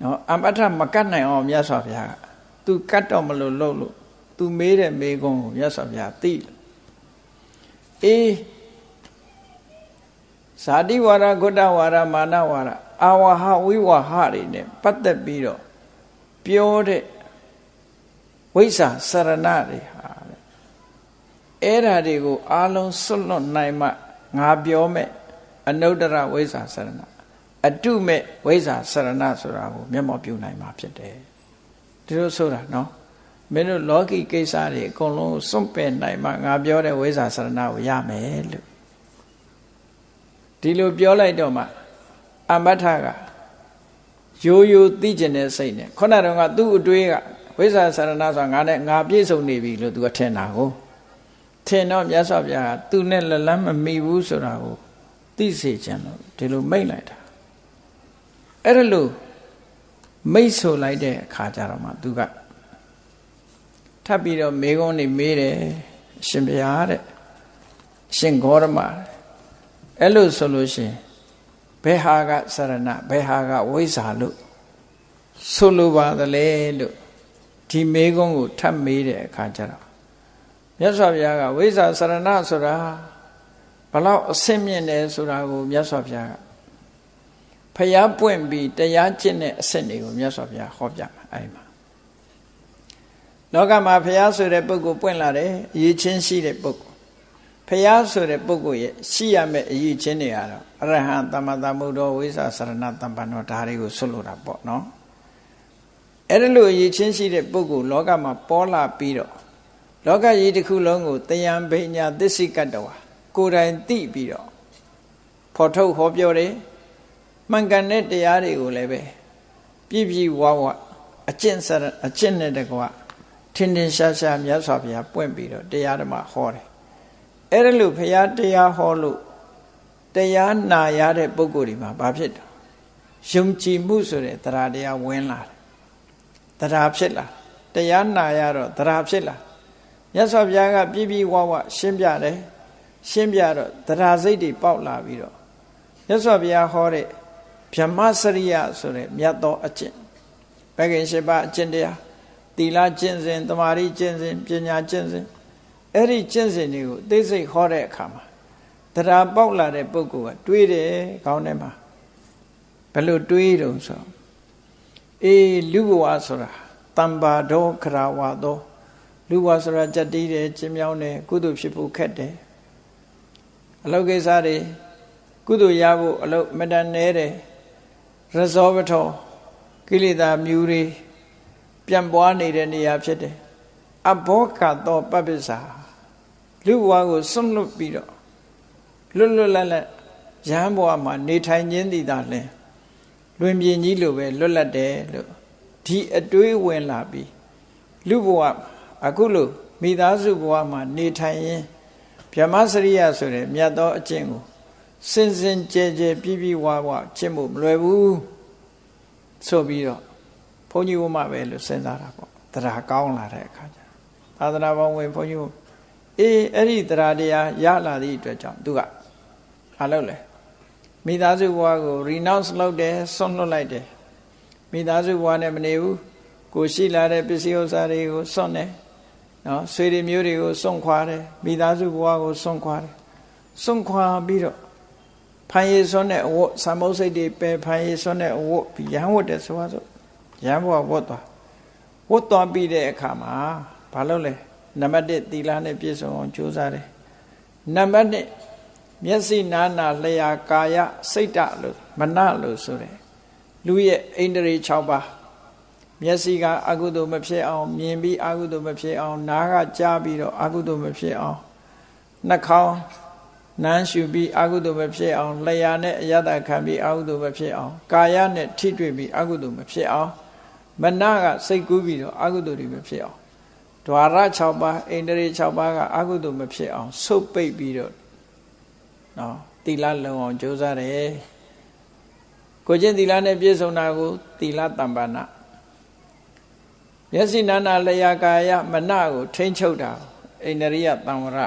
နော်အမတ္ထမကတ်နိုင်အောင်မြတ်စွာဘုရားက तू ကတ်တော့မလို့လို့လို့ तू မေးတဲ့မေးခွန်းကိုမြတ်စွာဘုရားသိ အေးဇာတိဝါဒဂုတ္တဝါဒမာနဝါဒအာဝဟဝိဝဟတွေနဲ့ပတ်သက်ပြီးတော့ပြောတဲ့ဝိဇ္ဇာစရဏတွေဟာအဲ့ဓာတွေကိုအာလုံးစွန့်လွတ်နိုင်မှငါပြောမဲ့အနုတ္တရဝိဇ္ဇာစရဏအတုမဲ့ဝိဇ္ဇာစရဏဆိုတာကိုမျက်မှောက်ပြုနိုင်မှာဖြစ်တယ်ဒီလိုဆိုတာနော် မင်းတို့လောကီကိစ္စတွေအကုန်လုံးစွန့်ပယ်နိုင်မှငါပြောတဲ့ဝိဇ္ဇာစရဏကိုရမယ်လို့ဒီလိုပြောလိုက်တော့မှအမထကရိုးရိုးသိကျင်တဲ့စိတ်နဲ့ခုနတုန်းကသူ့အတွေးကဝိဇ္ဇာစရဏဆိုတာငါနဲ့ငါပြည့်စုံနေပြီလို့သူကထင်တာကိုထင်တော့မြတ်စွာဘုရားကသူနဲ့လက်လန်းမမိဘူးဆိုတာကိုသိစေခြင်းလို့ဒီလိုမိတ်လိုက်တာအဲ့ဒါလို့မိတ်ဆိုလိုက်တဲ့အခါကျတော့မှသူက ထပ်ပြီးတော့မေကုန်းနေမေးတယ်ရှင်ဘုရားတဲ့ရှင်ဂေါရမအဲ့လို့ဆိုလို့ရှင်ဘယ်ဟာကစရဏဘယ်ဟာကဝိဇ္ဇာလို့ဆိုလိုပါသလဲလို့ဒီမေကုန်းကိုထပ်မေးတဲ့အခါကျတော့မြတ်စွာဘုရားကဝိဇ္ဇာစရဏဆိုတာဘလောက်အဆင့်မြင့်တယ်ဆိုတာကိုမြတ်စွာဘုရားကဖျားပွင့်ပြီးတရားကျင့်တဲ့အဆင့်တွေကိုမြတ်စွာဘုရားဟောပြမှာအဲ့မှာ လောကမှာဖျားဆိုတဲ့ပုဂ္ဂိုလ်ပွင့်လာတယ်အရေးချင်းရှိတဲ့ပုဂ္ဂိုလ်ဖះဆိုတဲ့ပုဂ္ဂိုလ်ရဲ့ရှိရမယ့်အရေးချင်းတွေကတော့အရဟံသမ္မာသမ္ဗုဒ္ဓဝိသသရဏတမ္ပန္နောဒါတွေကိုဆွလို့တာပေါ့နော်အဲ့ဒါလို့အရေးချင်းရှိတဲ့ပုဂ္ဂိုလ်လောကမှာပေါ်လာပြီးတော့လောကကြီးတစ်ခုလုံးကိုတယံဘိညာသစ္စိကတ္တဝါကိုယ်တိုင်သိပြီးတော့ဖော်ထုတ်ဟောပြောတယ်မှန်ကန်တဲ့တရားတွေကိုလည်းပဲပြည့်ပြည့်ဝဝအကျင့်စရအကျင့်နဲ့တကွ ထင်ထင်ရှားရှားမြတ်စွာဘုရားပွင့်ပြီးတော့တရားဓမ္မဟောတယ်အဲ့ဒါလို့ဘုရားတရားဟောလို့တရားနာရတဲ့ပုဂ္ဂိုလ်ဒီမှာဘာဖြစ်တာယုံကြည်မှုဆိုတဲ့တရားတရားဝင်လာတယ်တရားဖြစ်လာတရားနာရတော့တရားဖြစ်လာမြတ်စွာဘုရားကပြည့်ပြည့်ဝဝရှင်းပြတယ်ရှင်းပြတော့တရားစိတ်တွေပေါက်လာပြီးတော့မြတ်စွာဘုရားဟောတဲ့ဗြဟ္မစရိယဆိုတဲ့မြတ်သောအကျင့်ဘဂင်ရှိပါအကျင့်တရား သီလကျင့်စဉ်တမာရီကျင့်စဉ်ပညာကျင့်စဉ်အဲ့ဒီကျင့်စဉ်တွေကိုသိစိတ်ဟောတဲ့အခါမှာတရားပေါက်လာတဲ့ပုဂ္ဂိုလ်ကတွေးတယ်ခေါင်းထဲမှာဘယ်လိုတွေးတုံဆိုအေးလူဘဝဆိုတာတမ္ပါတော်ခရာဝါတော်လူဘဝဆိုတာကြက်တီးတယ်ကျင်းမြောင်းတယ်ကုသိုလ်ဖြစ်ဖို့ခက်တယ်အလုပ်ကိစ္စတွေကုသိုလ်ရဖို့အလုပ်မတန်နေတယ်ရဇောပထောကိလေသာမြူတွေ ပြန့်ပွားနေတဲ့နေရာဖြစ်တယ်အဘောကသောပပ္ပစ္စာလူဘဝကိုစွန့်လွတ်ပြီးတော့လွတ်လွတ်လပ်လပ်ရဟန်းဘဝမှာနေထိုင်ခြင်းတည်တာလဲလွင်ပြင်ကြီးလိုပဲလွတ်လပ်တယ်လို့ဒီအတွေးဝင်လာပြီးလူဘဝအခုလို့မိသားစုဘဝမှာနေထိုင်ရင်ဗြဟ္မစရိယဆိုတဲ့မြတ်သောအကျင့်ကိုစင်စင်ကြဲကြဲပြည့်ပြည့်ဝဝကျင့်ဖို့မလွယ်ဘူးဆိုပြီးတော့ ဘုန်းကြီးဝမပဲလို့စဉ်းစားတာပေါ့တရားကောင်းလာတဲ့အခါကျသာသနာပေါင်းဝင်ဘုန်းကြီးအေးအဲ့ဒီတရားတရားရလာသည့်အတွက်ကြောင့်သူကအားလုပ်လဲမိသားစုဘဝကို renounce လုပ်တယ်ဆွန့်လွတ်လိုက်တယ်မိသားစုဘဝနဲ့မနေဘူးကိုရှိလာတဲ့ပစ္စည်းဥစ္စာတွေကိုဆွန့်တယ်နော်ဆွေတွေမျိုးတွေကိုစွန့်ခွာတယ်မိသားစုဘဝကိုစွန့်ခွာတယ်စွန့်ခွာပြီးတော့ဖန်ရည်စွန်းတဲ့အဝတ်သံမုတ်စိတ်တွေပဲဖန်ရည်စွန်းတဲ့အဝတ်ရမ်းဝတ်တယ်ဆိုပါစို့ ရမ်းဘဝဝတ်သွားဝတ်သွားပြီးတဲ့အခါမှာဘာလုပ်လဲနံပါတ်1သီလနဲ့ပြည့်စုံအောင်ကြိုးစားတယ်နံပါတ်2မျက်စိနာနာလျာကာယစိတ်တလို့မနလို့ဆိုတယ်လူရဲ့အိန္ဒြေ6ပါးမျက်စိကအကုသိုလ်မဖြစ်အောင် မြင်ပြီးအကုသိုလ်မဖြစ်အောင် နားကကြားပြီးတော့အကုသိုလ်မဖြစ်အောင်နှာခေါင်းနမ်းရှူပြီးအကုသိုလ်မဖြစ်အောင်လျှာနဲ့အယတခံပြီးအကုသိုလ်မဖြစ်အောင်ကာယနဲ့ထိတွေ့ပြီးအကုသိုလ်မဖြစ်အောင် မနကစိတ်ကူးပြီးတော့အကုသိုလ်တွေမဖြစ်အောင်ဒွါရ6ပါးအိန္ဒြေ6ပါးကအကုသိုလ်မဖြစ်အောင်ဆုတ်ပိတ်ပြီးတော့နော်သီလလုံအောင်ကြိုးစားတယ်ကိုချင်းသီလနဲ့ပြည့်စုံတာကိုသီလတမ္ပဏမျက်စိနာနာလျာကာယမနကိုထိမ့်ချုပ်တာအိန္ဒြိယတံဝရ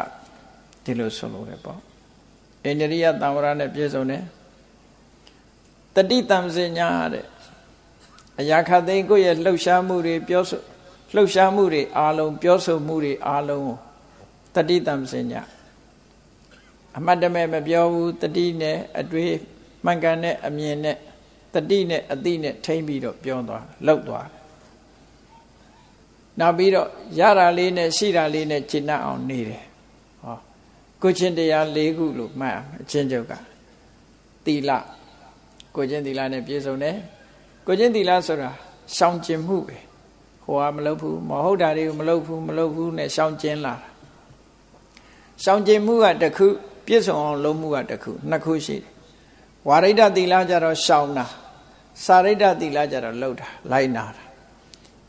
ဒီလိုဆိုလို့ရပေါ့အိန္ဒြိယတံဝရနဲ့ပြည့်စုံတယ်တတိတံစင်ညာတဲ့ အရာခသိန်းကိုယ့်ရဲ့လှုပ်ရှားမှုတွေပြောဆိုလှုပ်ရှားမှုတွေအားလုံးပြောဆိုမှုတွေအားလုံးတတိတံစင်ညာအမှတ်တမဲ့မပြောဘူးတတိနဲ့အတွေ့မှန်ကန်တဲ့အမြင်နဲ့တတိနဲ့အတိနဲ့ထိမ့်ပြီးတော့ပြောသွားလှုပ်သွားနောက်ပြီးတော့ရတာလေးနဲ့ရှိတာလေးနဲ့ကျင့်တတ်အောင်နေတယ်ဟောကိုချင်းတရား၄ခုလို့မှတ်အချင်းချုပ်ကသီလကိုချင်းသီလနဲ့ပြည့်စုံတယ် ကိုချင်းသီလဆိုတာရှောင်ကျင်မှုပဲဟိုကမလုပ်ဘူးမဟုတ်တာတွေကိုမလုပ်ဘူးမလုပ်ဘူးနဲ့ရှောင်ကျင်လာတာရှောင်ကျင်မှုကတစ်ခုပြည့်စုံအောင်လုပ်မှုကတစ်ခုနှစ်ခုရှိတယ်ဝါရိဒသီလကြတော့ရှောင်တာစာရိဒသီလကြတော့လှုပ်တာလိုက်နာတာ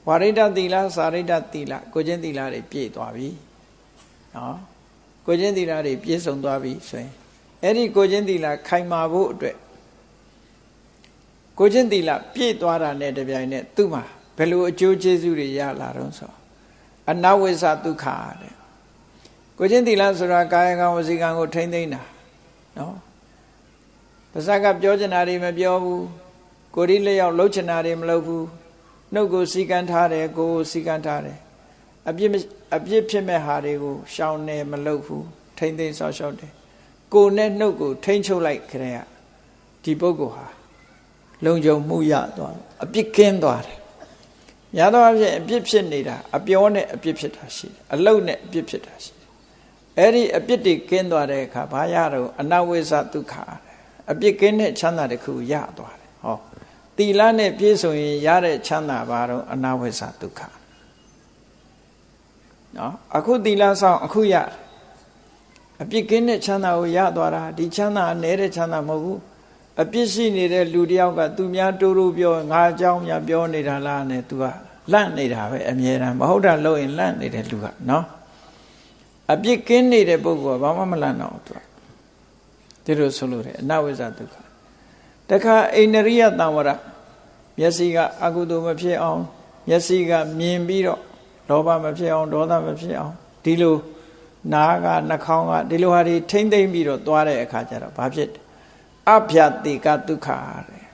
ဝါရိဒသီလစာရိဒသီလကိုချင်းသီလတွေပြည့်သွားပြီနော်ကိုချင်းသီလတွေပြည့်စုံသွားပြီဆိုရင်အဲ့ဒီကိုချင်းသီလခိုင်မာဖို့အတွက် ကိုချင်းသီလပြည့်သွားတာနဲ့တပြိုင်နက်သူ့မှာဘယ်လိုအကျိုးကျေးဇူးတွေရလာတော့ဆိုအနဝိသဒုက္ခတဲ့ကိုချင်းသီလဆိုတာကာယကံဝစီကံကိုထိမ့်သိမ့်တာနော်ပါဇက်ကပြောချင်တာတွေမပြောဘူးကိုရီလျောက်လှုပ်ချင်တာတွေမလုပ်ဘူးနှုတ်ကိုစီကံထားတယ်ကိုယ်စီကံထားတယ်အပြစ်အပြစ်ဖြစ်မဲ့ဟာတွေကိုရှောင်နေမလုပ်ဘူးထိမ့်သိမ့်ဆောက်ရှောက်တယ်ကိုယ်နဲ့နှုတ်ကိုထိမ့်ချုပ်လိုက်ခရဲဒီပုဂ္ဂိုလ်ဟာ လုံခြုံမှုရသွားအပြစ်ကင်းသွားတယ်များသောအားဖြင့်အပြစ်ဖြစ်နေတာအပြောနဲ့အပြစ်ဖြစ်တာရှိတယ်အလုတ်နဲ့အပြစ်ဖြစ်တာရှိတယ်အဲ့ဒီအပြစ်တွေကင်းသွားတဲ့အခါဘာရတော့အနဝိဇ္ဇဒုက္ခအပြစ်ကင်းတဲ့ချမ်းသာတစ်ခုရသွားတယ်ဟောတီလနဲ့ပြည့်စုံရင်ရတဲ့ချမ်းသာဘာတော့အနဝိဇ္ဇဒုက္ခနော်အခုတီလဆောင်အခုရအပြစ်ကင်းတဲ့ချမ်းသာကိုရသွားတာဒီချမ်းသာအ ਨੇ တဲ့ချမ်းသာမဟုတ်ဘူး အပြစ်ရှိနေတဲ့လူတယောက်ကသူများတိုးတိုးပြောငါအကြောင်းများပြောနေတာလားနဲ့ तू ကလန့်နေတာပဲအမြဲတမ်းမဟုတ်တာလို့ရင်လန့်နေတဲ့လူကနော်အပြစ်ကင်းနေတဲ့ပုဂ္ဂိုလ်ကဘာမှမလန့်တော့သူကဒီလိုဆိုလို့တယ်အနဝိဇ္ဇဒုက္ခတခါအိန္ဒြိယတံဝရမျက်စိကအကုသိုလ်မဖြစ်အောင်မျက်စိကမြင်ပြီးတော့လောဘမဖြစ်အောင်ဒေါသမဖြစ်အောင်ဒီလိုနားကနှာခေါင်းကဒီလိုဟာတွေထိမ့်သိမ့်ပြီးတော့သွားတဲ့အခါကျတော့ဘာဖြစ် အဗျတိကဒုက္ခတဲ့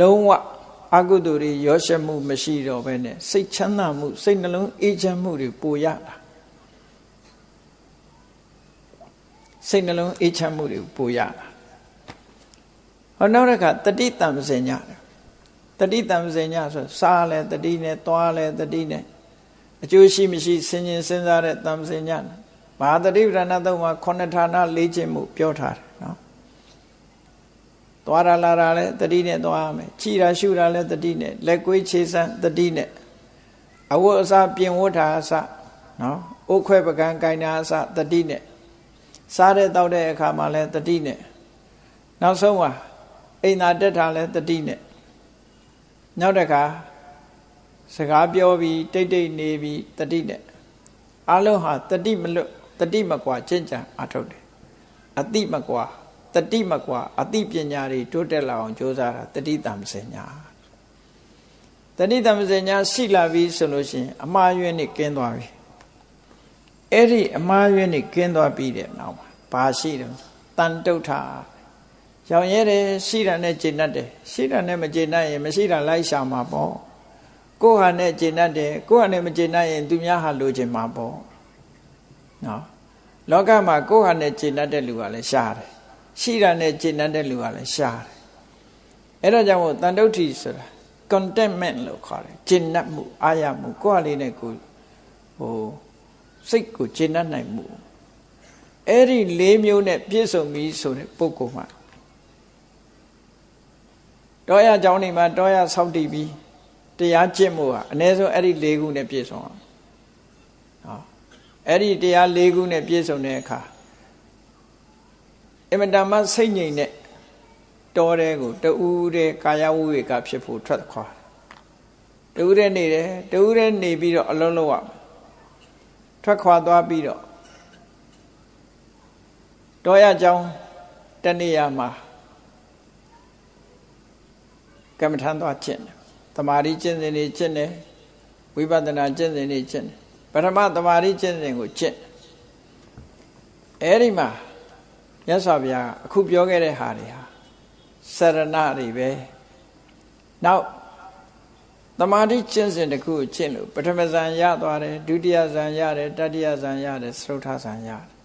လုံးဝအကုသိုလ်တွေရောရှက်မှုမရှိတော့ဘဲနဲ့စိတ်ချမ်းသာမှုစိတ်နှလုံးအေးချမ်းမှုတွေပိုရတာစိတ်နှလုံးအေးချမ်းမှုတွေပိုရတာဟောနောက်တစ်ခါတတိတံပစင်ညတတိတံပစင်ညဆိုစားလဲတတိနဲ့သွားလဲတတိနဲ့အကျိုးရှိမရှိဆင်ញင်စဉ်းစားတဲ့တံပစင်ညဘာတတိပဒနာတော့မှာခုနှစ်ဌာနလေးခြင်းမှုပြောထားတယ်နော် သွားရလာတာလဲတတိနဲ့သွားရမယ်ခြိတာရှုတာလဲတတိနဲ့လက်ကွေးခြေစမ်းတတိနဲ့အဝတ်အစားပြင်ဝတ်တာအစနော်အိုးခွဲပကံကိုင်တာအစတတိနဲ့စားတဲ့တောက်တဲ့အခါမှာလဲတတိနဲ့နောက်ဆုံးမှာအိမ်သာတက်တာလဲတတိနဲ့နောက်တစ်ခါစကားပြောပြီးတိတ်တိတ်နေပြီးတတိနဲ့အလုံးဟာတတိမလွတ်တတိမကွာကျင့်ကြံအထုတ်တယ်အတိမကွာ တတိမကွာအတိပညာတွေတိုးတက်လာအောင်ကြိုးစားတာတတိတံစင်ညာတတိတံစင်ညာရှိလာပြီဆိုလို့ရှိရင်အမှားယွင်းနေကင်းသွားပြီအဲ့ဒီအမှားယွင်းနေကင်းသွားပြီးတဲ့နောက်မှာဘာရှိတယ်တန်တုဋ္ဌာရောင်ရဲတယ်ရှိတာနဲ့ကျင့်တတ်တယ်ရှိတာနဲ့မကျင့်တတ်ရင်မရှိတာလိုက်ရှာမှာပေါ့ကိုယ်ဟာနဲ့ကျင့်တတ်တယ်ကိုယ်ဟာနဲ့မကျင့်တတ်ရင်သူများဟာလိုချင်မှာပေါ့နော်လောကမှာကိုယ်ဟာနဲ့ကျင့်တတ်တဲ့လူကလည်းရှားတယ် ရှိတာနဲ့ခြေနှံတဲ့လူကလည်းရှားတယ်အဲ့ဒါကြောင့်မို့တန်တုဋ္ဌိဆိုတာ contentment လို့ခေါ်တယ်ခြေနှံ့မှုအာရမှုကိုယ်အလေးနဲ့ကိုဟိုစိတ်ကိုခြေနှံ့နိုင်မှုအဲ့ဒီ၄မျိုးနဲ့ပြည့်စုံပြီဆိုတဲ့ပုဂ္ဂိုလ်မှာတောရကြောင်းနေမှာတောရဆောက်တည်ပြီးတရားကျင့်မှုဟာအ ਨੇ ဆုံးအဲ့ဒီ၄ခုနဲ့ပြည့်စုံအောင်ဟောအဲ့ဒီတရား၄ခုနဲ့ပြည့်စုံတဲ့အခါ အင်မတန်မှစိတ်ငြိမ်တဲ့တောတဲကိုတူးတဲ့ကာယဝိဝေကဖြစ်ဖို့ထွက်ခွာတူးတဲ့နေတယ်တူးတဲ့နေပြီးတော့အလုံးလုံးရထွက်ခွာသွားပြီးတော့တောရကြောင်းတနေ့ရမှာကမ္မထံသွားကျင့်တယ်။တမာရီကျင့်စဉ်တွေကျင့်တယ်။ဝိပဿနာကျင့်စဉ်တွေကျင့်တယ်။ပထမတမာရီကျင့်စဉ်ကိုကျင့်။အဲဒီမှာ မြတ်စွာဘုရားအခုပြောခဲ့တဲ့ဟာတွေဟာစရဏတွေပဲနောက်တမာတိကျင့်စဉ်တစ်ခုကိုကျင့်လို့ပထမဇန်ရသွားတယ်ဒုတိယဇန်ရတယ်တတိယဇန်ရတယ်သရုတ်ထဇန်ရတယ်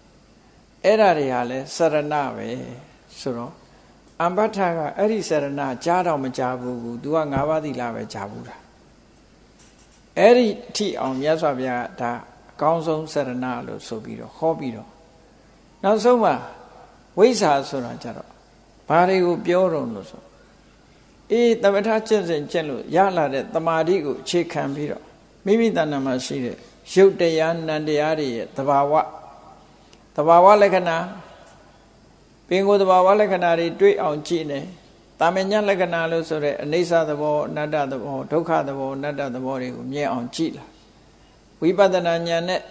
အဲ့ဒါတွေဟာလဲစရဏပဲဆိုတော့အမ္ပထကအဲ့ဒီစရဏကြားတော့မကြားဘူးကူ तू က၅ပါးသီလပဲကြားဘူးတာအဲ့ဒီအထိအောင်မြတ်စွာဘုရားဒါအကောင်းဆုံးစရဏလို့ဆိုပြီးတော့ဟောပြီးတော့နောက်ဆုံးမှာ ဝိဇ္ဇာဆိုတာကြတော့ဘာတွေကိုပြောတော့လို့ဆိုအေးတမထကျင့်စဉ်ကျင့်လို့ရလာတဲ့တမာတိကိုအခြေခံပြီးတော့မိမိတဏ္ဍာမှာရှိတဲ့ရုပ်တရားနံတရားတွေရဲ့သဘာဝသဘာဝလက္ခဏာပင်ကိုယ်သဘာဝလက္ခဏာတွေတွေ့အောင်ကြည့်နေတာမညလက္ခဏာလို့ဆိုရဲအိဋ္ဌသဘောအနတ္တသဘောဒုက္ခသဘောအနတ္တသဘောတွေကိုမြင်အောင်ကြည့်လာဝိပဿနာဉာဏ်နဲ့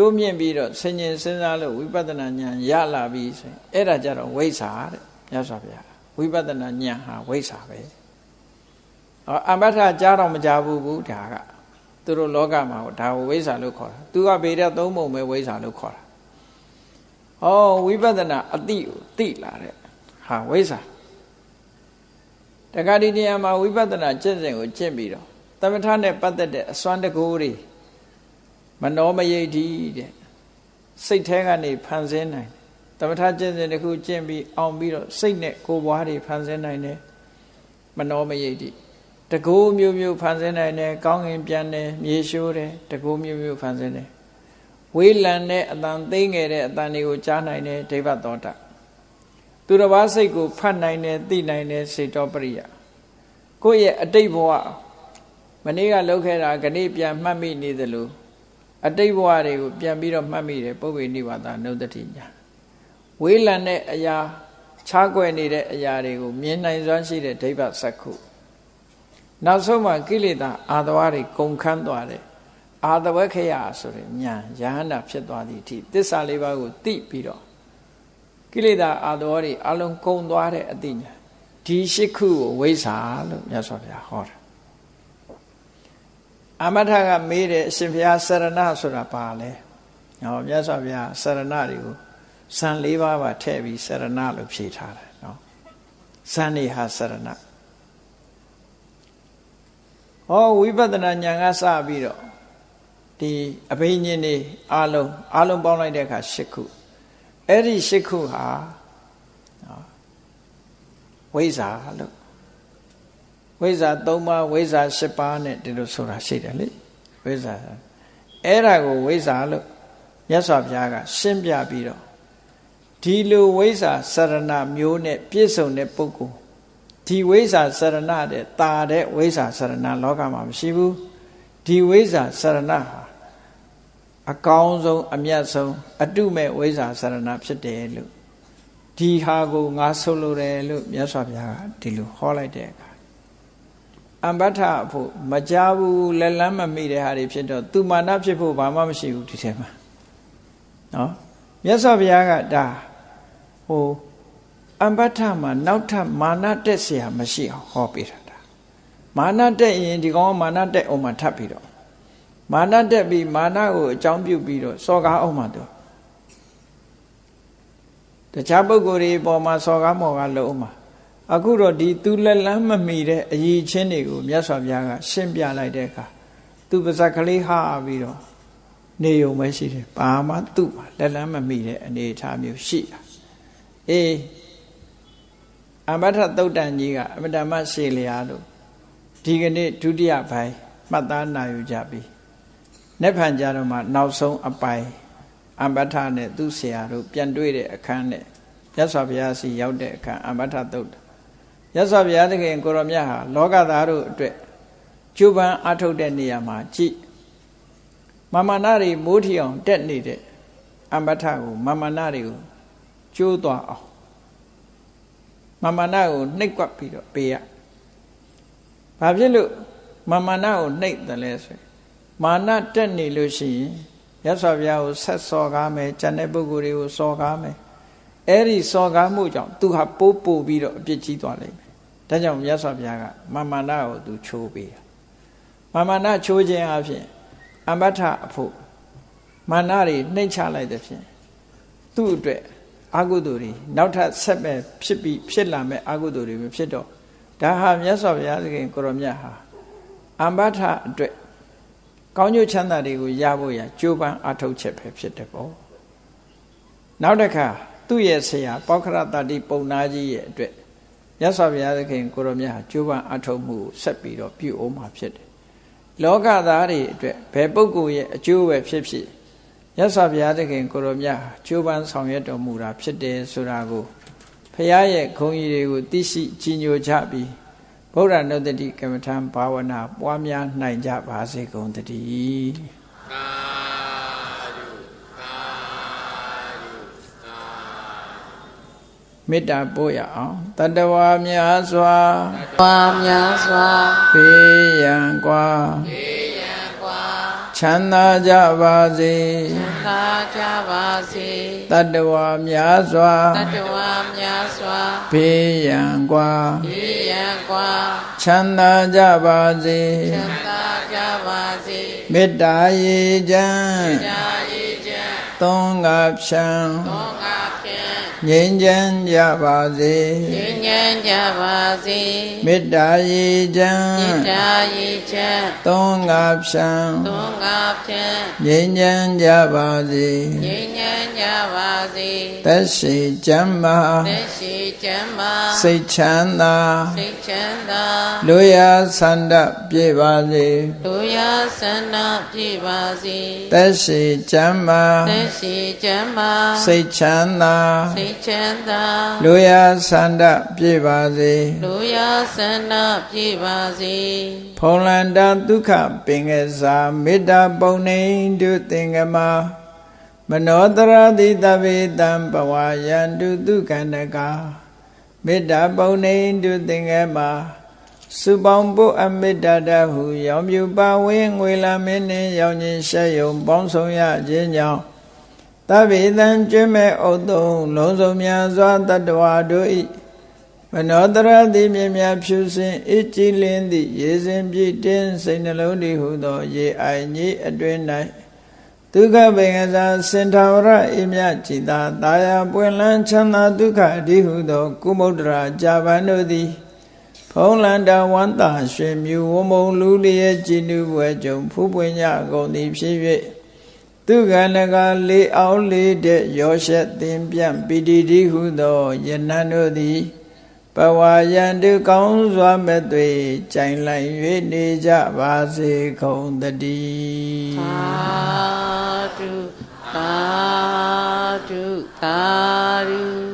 တိုးမြင့်ပြီးတော့ဆင်ញင်စဉ်းစားလို့ဝိပဿနာဉာဏ်ရလာပြီဆိုရင်အဲ့ဒါကြတော့ဝိဇ္ဇာတဲ့မြတ်စွာဘုရားဝိပဿနာဉာဏ်ဟာဝိဇ္ဇာပဲအော်အမထကြားတော့မကြဘူးဘူးဒါကသူတို့လောကမှာဒါကိုဝိဇ္ဇာလို့ခေါ်တာသူကဗေဒသုံးပုံပဲဝိဇ္ဇာလို့ခေါ်တာဩဝိပဿနာအတိကိုသိလာတဲ့ဟာဝိဇ္ဇာတခါဒီနေရာမှာဝိပဿနာကျင့်စဉ်ကိုကျင့်ပြီးတော့သမထနဲ့ပတ်သက်တဲ့အစွမ်းတကူတွေ မနောမယိတ်ဒီတဲ့စိတ်แท้ကနေဖန်ဆင်းနိုင်သမထကျင့်စဉ်တစ်ခုကျင့်ပြီးအောင်ပြီးတော့စိတ်နဲ့ကိုယ်ပွားတွေဖန်ဆင်းနိုင်တယ်မနောမယိတ်ဒီတကူမျိုးမျိုးဖန်ဆင်းနိုင်တယ်ကောင်းငင်ပြန်တယ်မြေရှိုးတယ်တကူမျိုးမျိုးဖန်ဆင်းတယ်ဝဝေးလံတဲ့အတန်သိငယ်တဲ့အတန်တွေကိုကြားနိုင်တယ်ဒိဗ္ဗသောတာသူတစ်ပါးစိတ်ကိုဖတ်နိုင်တယ်သိနိုင်တယ်စေတောပရိယကိုယ့်ရဲ့အတိတ်ဘဝမနေ့ကလုပ်ခဲ့တာခဏပြန်မှတ်မိနေသလို အတိတ်ဘဝတွေကိုပြန်ပြီးတော့မှတ်မိတယ်ပုဗ္ဗေနိဗ္ဗာန်နုဒ္ဒတိညာဝေးလံတဲ့အရာခြားကွယ်နေတဲ့အရာတွေကိုမြင်နိုင်စွမ်းရှိတဲ့ဒိဗ္ဗစက္ခုနောက်ဆုံးမှကိလေသာအာသဝတွေကုန်ခန်းသွားတယ်အာသဝခယဆိုတဲ့ညာယဟန္တာဖြစ်သွားသည့်အထိသစ္စာလေးပါးကိုသိပြီးတော့ကိလေသာအာသဝတွေအလုံးကုန်သွားတဲ့အသိညာဒီရှိခုကိုဝိဇ္ဇာလို့မြတ်စွာဘုရားဟောတာ အမထကမေးတယ်အရှင်ဘုရားစရဏဆိုတာပါလဲဟောမြတ်စွာဘုရားစရဏတွေကိုဇန်၄ပါးပါထည့်ပြီးစရဏလို့ဖြေထားတယ်နော်ဇန်နေဟာစရဏဟောဝိပဿနာဉာဏ်ကစပြီးတော့ဒီအဘိညာဉ်တွေအလုံးအလုံးပေါင်းလိုက်တဲ့အခါ၈ခုအဲ့ဒီ၈ခုဟာဝိဇ္ဇာလို့ ဝိဇ္ဇာ၃ပါးဝိဇ္ဇာ၈ပါးနဲ့ဒီလိုဆိုတာရှိတယ်လေဝိဇ္ဇာအဲ့ဒါကိုဝိဇ္ဇာလို့မြတ်စွာဘုရားကရှင်းပြပြီးတော့ဒီလိုဝိဇ္ဇာစရဏမျိုးနဲ့ပြည့်စုံတဲ့ပုဂ္ဂိုလ်ဒီဝိဇ္ဇာစရဏတဲ့တာတဲ့ဝိဇ္ဇာစရဏလောကမှာမရှိဘူးဒီဝိဇ္ဇာစရဏဟာအကောင်းဆုံးအမြတ်ဆုံးအတုမဲ့ဝိဇ္ဇာစရဏဖြစ်တယ်လို့ဒီဟာကိုငါဆိုလိုတယ်လို့မြတ်စွာဘုရားကဒီလိုဟောလိုက်တဲ့အခါ အမ္ပထအဖို့မကြဘူးလက်လန်းမမိတဲ့ဟာတွေဖြစ်တော့သူမာနဖြစ်ဖို့ဘာမှမရှိဘူးဒီထဲမှာနော်မြတ်စွာဘုရားကဒါဟိုအမ္ပထမှာနောက်ထပ်မာနတက်เสียမရှိအောင်ဟောပေးတာဒါမာနတက်ရင်ဒီကောင်ကမာနတက်အောင်မှထပ်ပြီးတော့မာနတက်ပြီးမာနကိုအကြောင်းပြုပြီးတော့စော်ကားအောင်မှတော့တခြားပုဂ္ဂိုလ်တွေပေါ်မှာစော်ကားမော်ကားလုံးမှာ အခုတော့ဒီသူလက်လန်းမမီတဲ့အရေးချင်းတွေကိုမြတ်စွာဘုရားကရှင်းပြလိုက်တဲ့အခါသူပါဇက်ကလေးဟာပြီးတော့နေုံပဲရှိတယ်ဘာမှသူ့မှာလက်လန်းမမီတဲ့အနေအထားမျိုးရှိတာအေးအမထသုတ်တန်ကြီးကအမတမရှေလျာလို့ဒီကနေ့ဒုတိယပိုင်းမှတ်သားနိုင်ယူကြပြီ။နေ့ဖန်ကြတော့မှနောက်ဆုံးအပိုင်အမထနဲ့သူ့ဆရာတို့ပြန်တွေ့တဲ့အခန်းနဲ့ရသော်ဘုရားစီရောက်တဲ့အခန်းအမထသုတ် ရသော်ဘုရားသခင်ကိုရောမြတ်ဟာလောကသားတို့အတွက်ကျူပန်းအထုတ်တဲ့နေရာမှာကြည်မမနာတွေမိုးထီအောင်တက်နေတဲ့အမထကိုမမနာတွေကိုကျိုးသွားအောင်မမနာကိုနှိပ်ကွက်ပြီးတော့ပေးရဘာဖြစ်လို့မမနာကိုနှိပ်တယ်လဲဆိုမာနတက်နေလို့ရှိရင်ရသော်ဘုရားကိုဆက်စော်ကားမယ်ကျန်တဲ့ပုဂ္ဂိုလ်တွေကိုစော်ကားမယ်အဲ့ဒီစော်ကားမှုကြောင့်သူဟာပိုးပို့ပြီးတော့အပြစ်ကြီးသွားလိမ့်မယ် ဒါကြောင့်မြတ်စွာဘုရားကမမနာကိုသူချိုးပေးမမနာချိုးခြင်းအဖြစ်အမထအဖို့မာနတွေနှိမ့်ချလိုက်တဲ့ဖြင့်သူ့အတွက်အာဟုသူတွေနောက်ထပ်ဆက်ပဲဖြစ်ပြီးဖြစ်လာမဲ့အာဟုသူတွေပဲဖြစ်တော့ဒါဟာမြတ်စွာဘုရားသခင်ကိုရမြတ်ဟာအမထအတွက်ကောင်းကျိုးချမ်းသာတွေကိုရဖို့ရကြိုးပမ်းအထောက်ချက်ပဲဖြစ်တယ်ပေါ့နောက်တစ်ခါသူ့ရဲ့ဆရာပောက္ခရတတိပုံနာကြီးရဲ့အတွက် မြတ်စွာဘုရားသခင်ကိုရောမြတ်ဟာကြိုးပမ်းအထောက်မှုဆက်ပြီးတော့ပြုအောင်မှာဖြစ်တယ်လောကသားတွေအတွက်ဘယ်ပုဂ္ဂိုလ်ရဲ့အကျိုးပဲဖြစ်ဖြစ်မြတ်စွာဘုရားသခင်ကိုရောမြတ်ဟာကြိုးပမ်းဆောင်ရွက်တော်မူတာဖြစ်တယ်ဆိုတာကိုဖရာရဲ့ဂုဏ်ကြီးတွေကိုသိရှိကြီးညိုကြပြီးဗုဒ္ဓနုတ္တိကမ္မထံဘာဝနာပွားများနိုင်ကြပါစေကုန်တည်း မေတ္တာပို့ရအောင်တတဝါများစွာတဝါများစွာဘေးရန်ကွာဘေးရန်ကွာချမ်းသာကြပါစေချမ်းသာကြပါစေတတဝါများစွာတတဝါများစွာဘေးရန်ကွာဘေးရန်ကွာချမ်းသာကြပါစေချမ်းသာကြပါစေမေတ္တာရေချမ်းမေတ္တာရေချမ်းသုံးကဖြံသုံးက ငြိမ်းချမ်းကြပါစေငြိမ်းချမ်းကြပါစေမေတ္တာရေချမ်းမေတ္တာရည်ချမ်းသုံးငါဖြံသုံးငါဖြင့်ငြိမ်းချမ်းကြပါစေငြိမ်းချမ်းကြပါစေသက်ရှိကျမ်းမာသက်ရှိချမ်းသာစိတ်ချမ်းသာစိတ်ချမ်းသာလူရဆန္ဒပြေပါစေလူရဆန္ဒပြည့်ပါစေသက်ရှိကျမ်းမာသက်ရှိချမ်းသာစိတ်ချမ်းသာစိတ်ချမ်းသာလူရဆန္ဒပြေပါစေလူရဆန္ဒပြည့်ပါစေဖုံးလန္တာဒုက္ခပင်ကစားမေတ္တာပုံနေတုသင်္ကမမနောတရတိတဗေတံဘဝယန္တုဒုက္ခန္တကမေတ္တာပုံနေတုသင်္ကမစုပေါင်းဖို့အမေတ္တာတဟုရောင်ပြူပါဝင်းငွေလာမင်းနှင့်ရောင်ခြင်းရှက်ယုံပေါင်းဆောင်ရခြင်းကြောင့် တဗေတံကျွမ်းမဲ့ဥတုံလုံးစုံများစွာတတ္တဝါတို့၏မနောတရတိမြင်များဖြူစင်အကြည်လင်းသည့်ရေစင်ပြည့်တင်းစိတ်နှလုံးတည်ဟုသော ရေအိုင်ကြီးအတွင်၌ဒုက္ခပင်ကစားစင်ထာဝရအိမြจิตာတာယာပွင့်လန်းချမ်းသာဒုက္ခအဓိဟုသော ကုမုဒ္ဒရာဂျာပန်တို့သည်ဖုံးလန္တာဝန္တာရွှေမြူဝမုံလူလျက်ကြည်နူးပွဲကြုံဖူးပွင့်ကြကုန်သည်ဖြစ်၍ သူကနကလေးအောင်လေးတဲ့ရောရှက်သင်ပြန့်ပီတိတိဟုသောယနန်တို့သည်ဘဝယံတုကောင်းစွာမဲ့သွေကြိုင်လိုက်၍နေကြပါစေကုန်တည်းသာဓုသာဓုသာဓု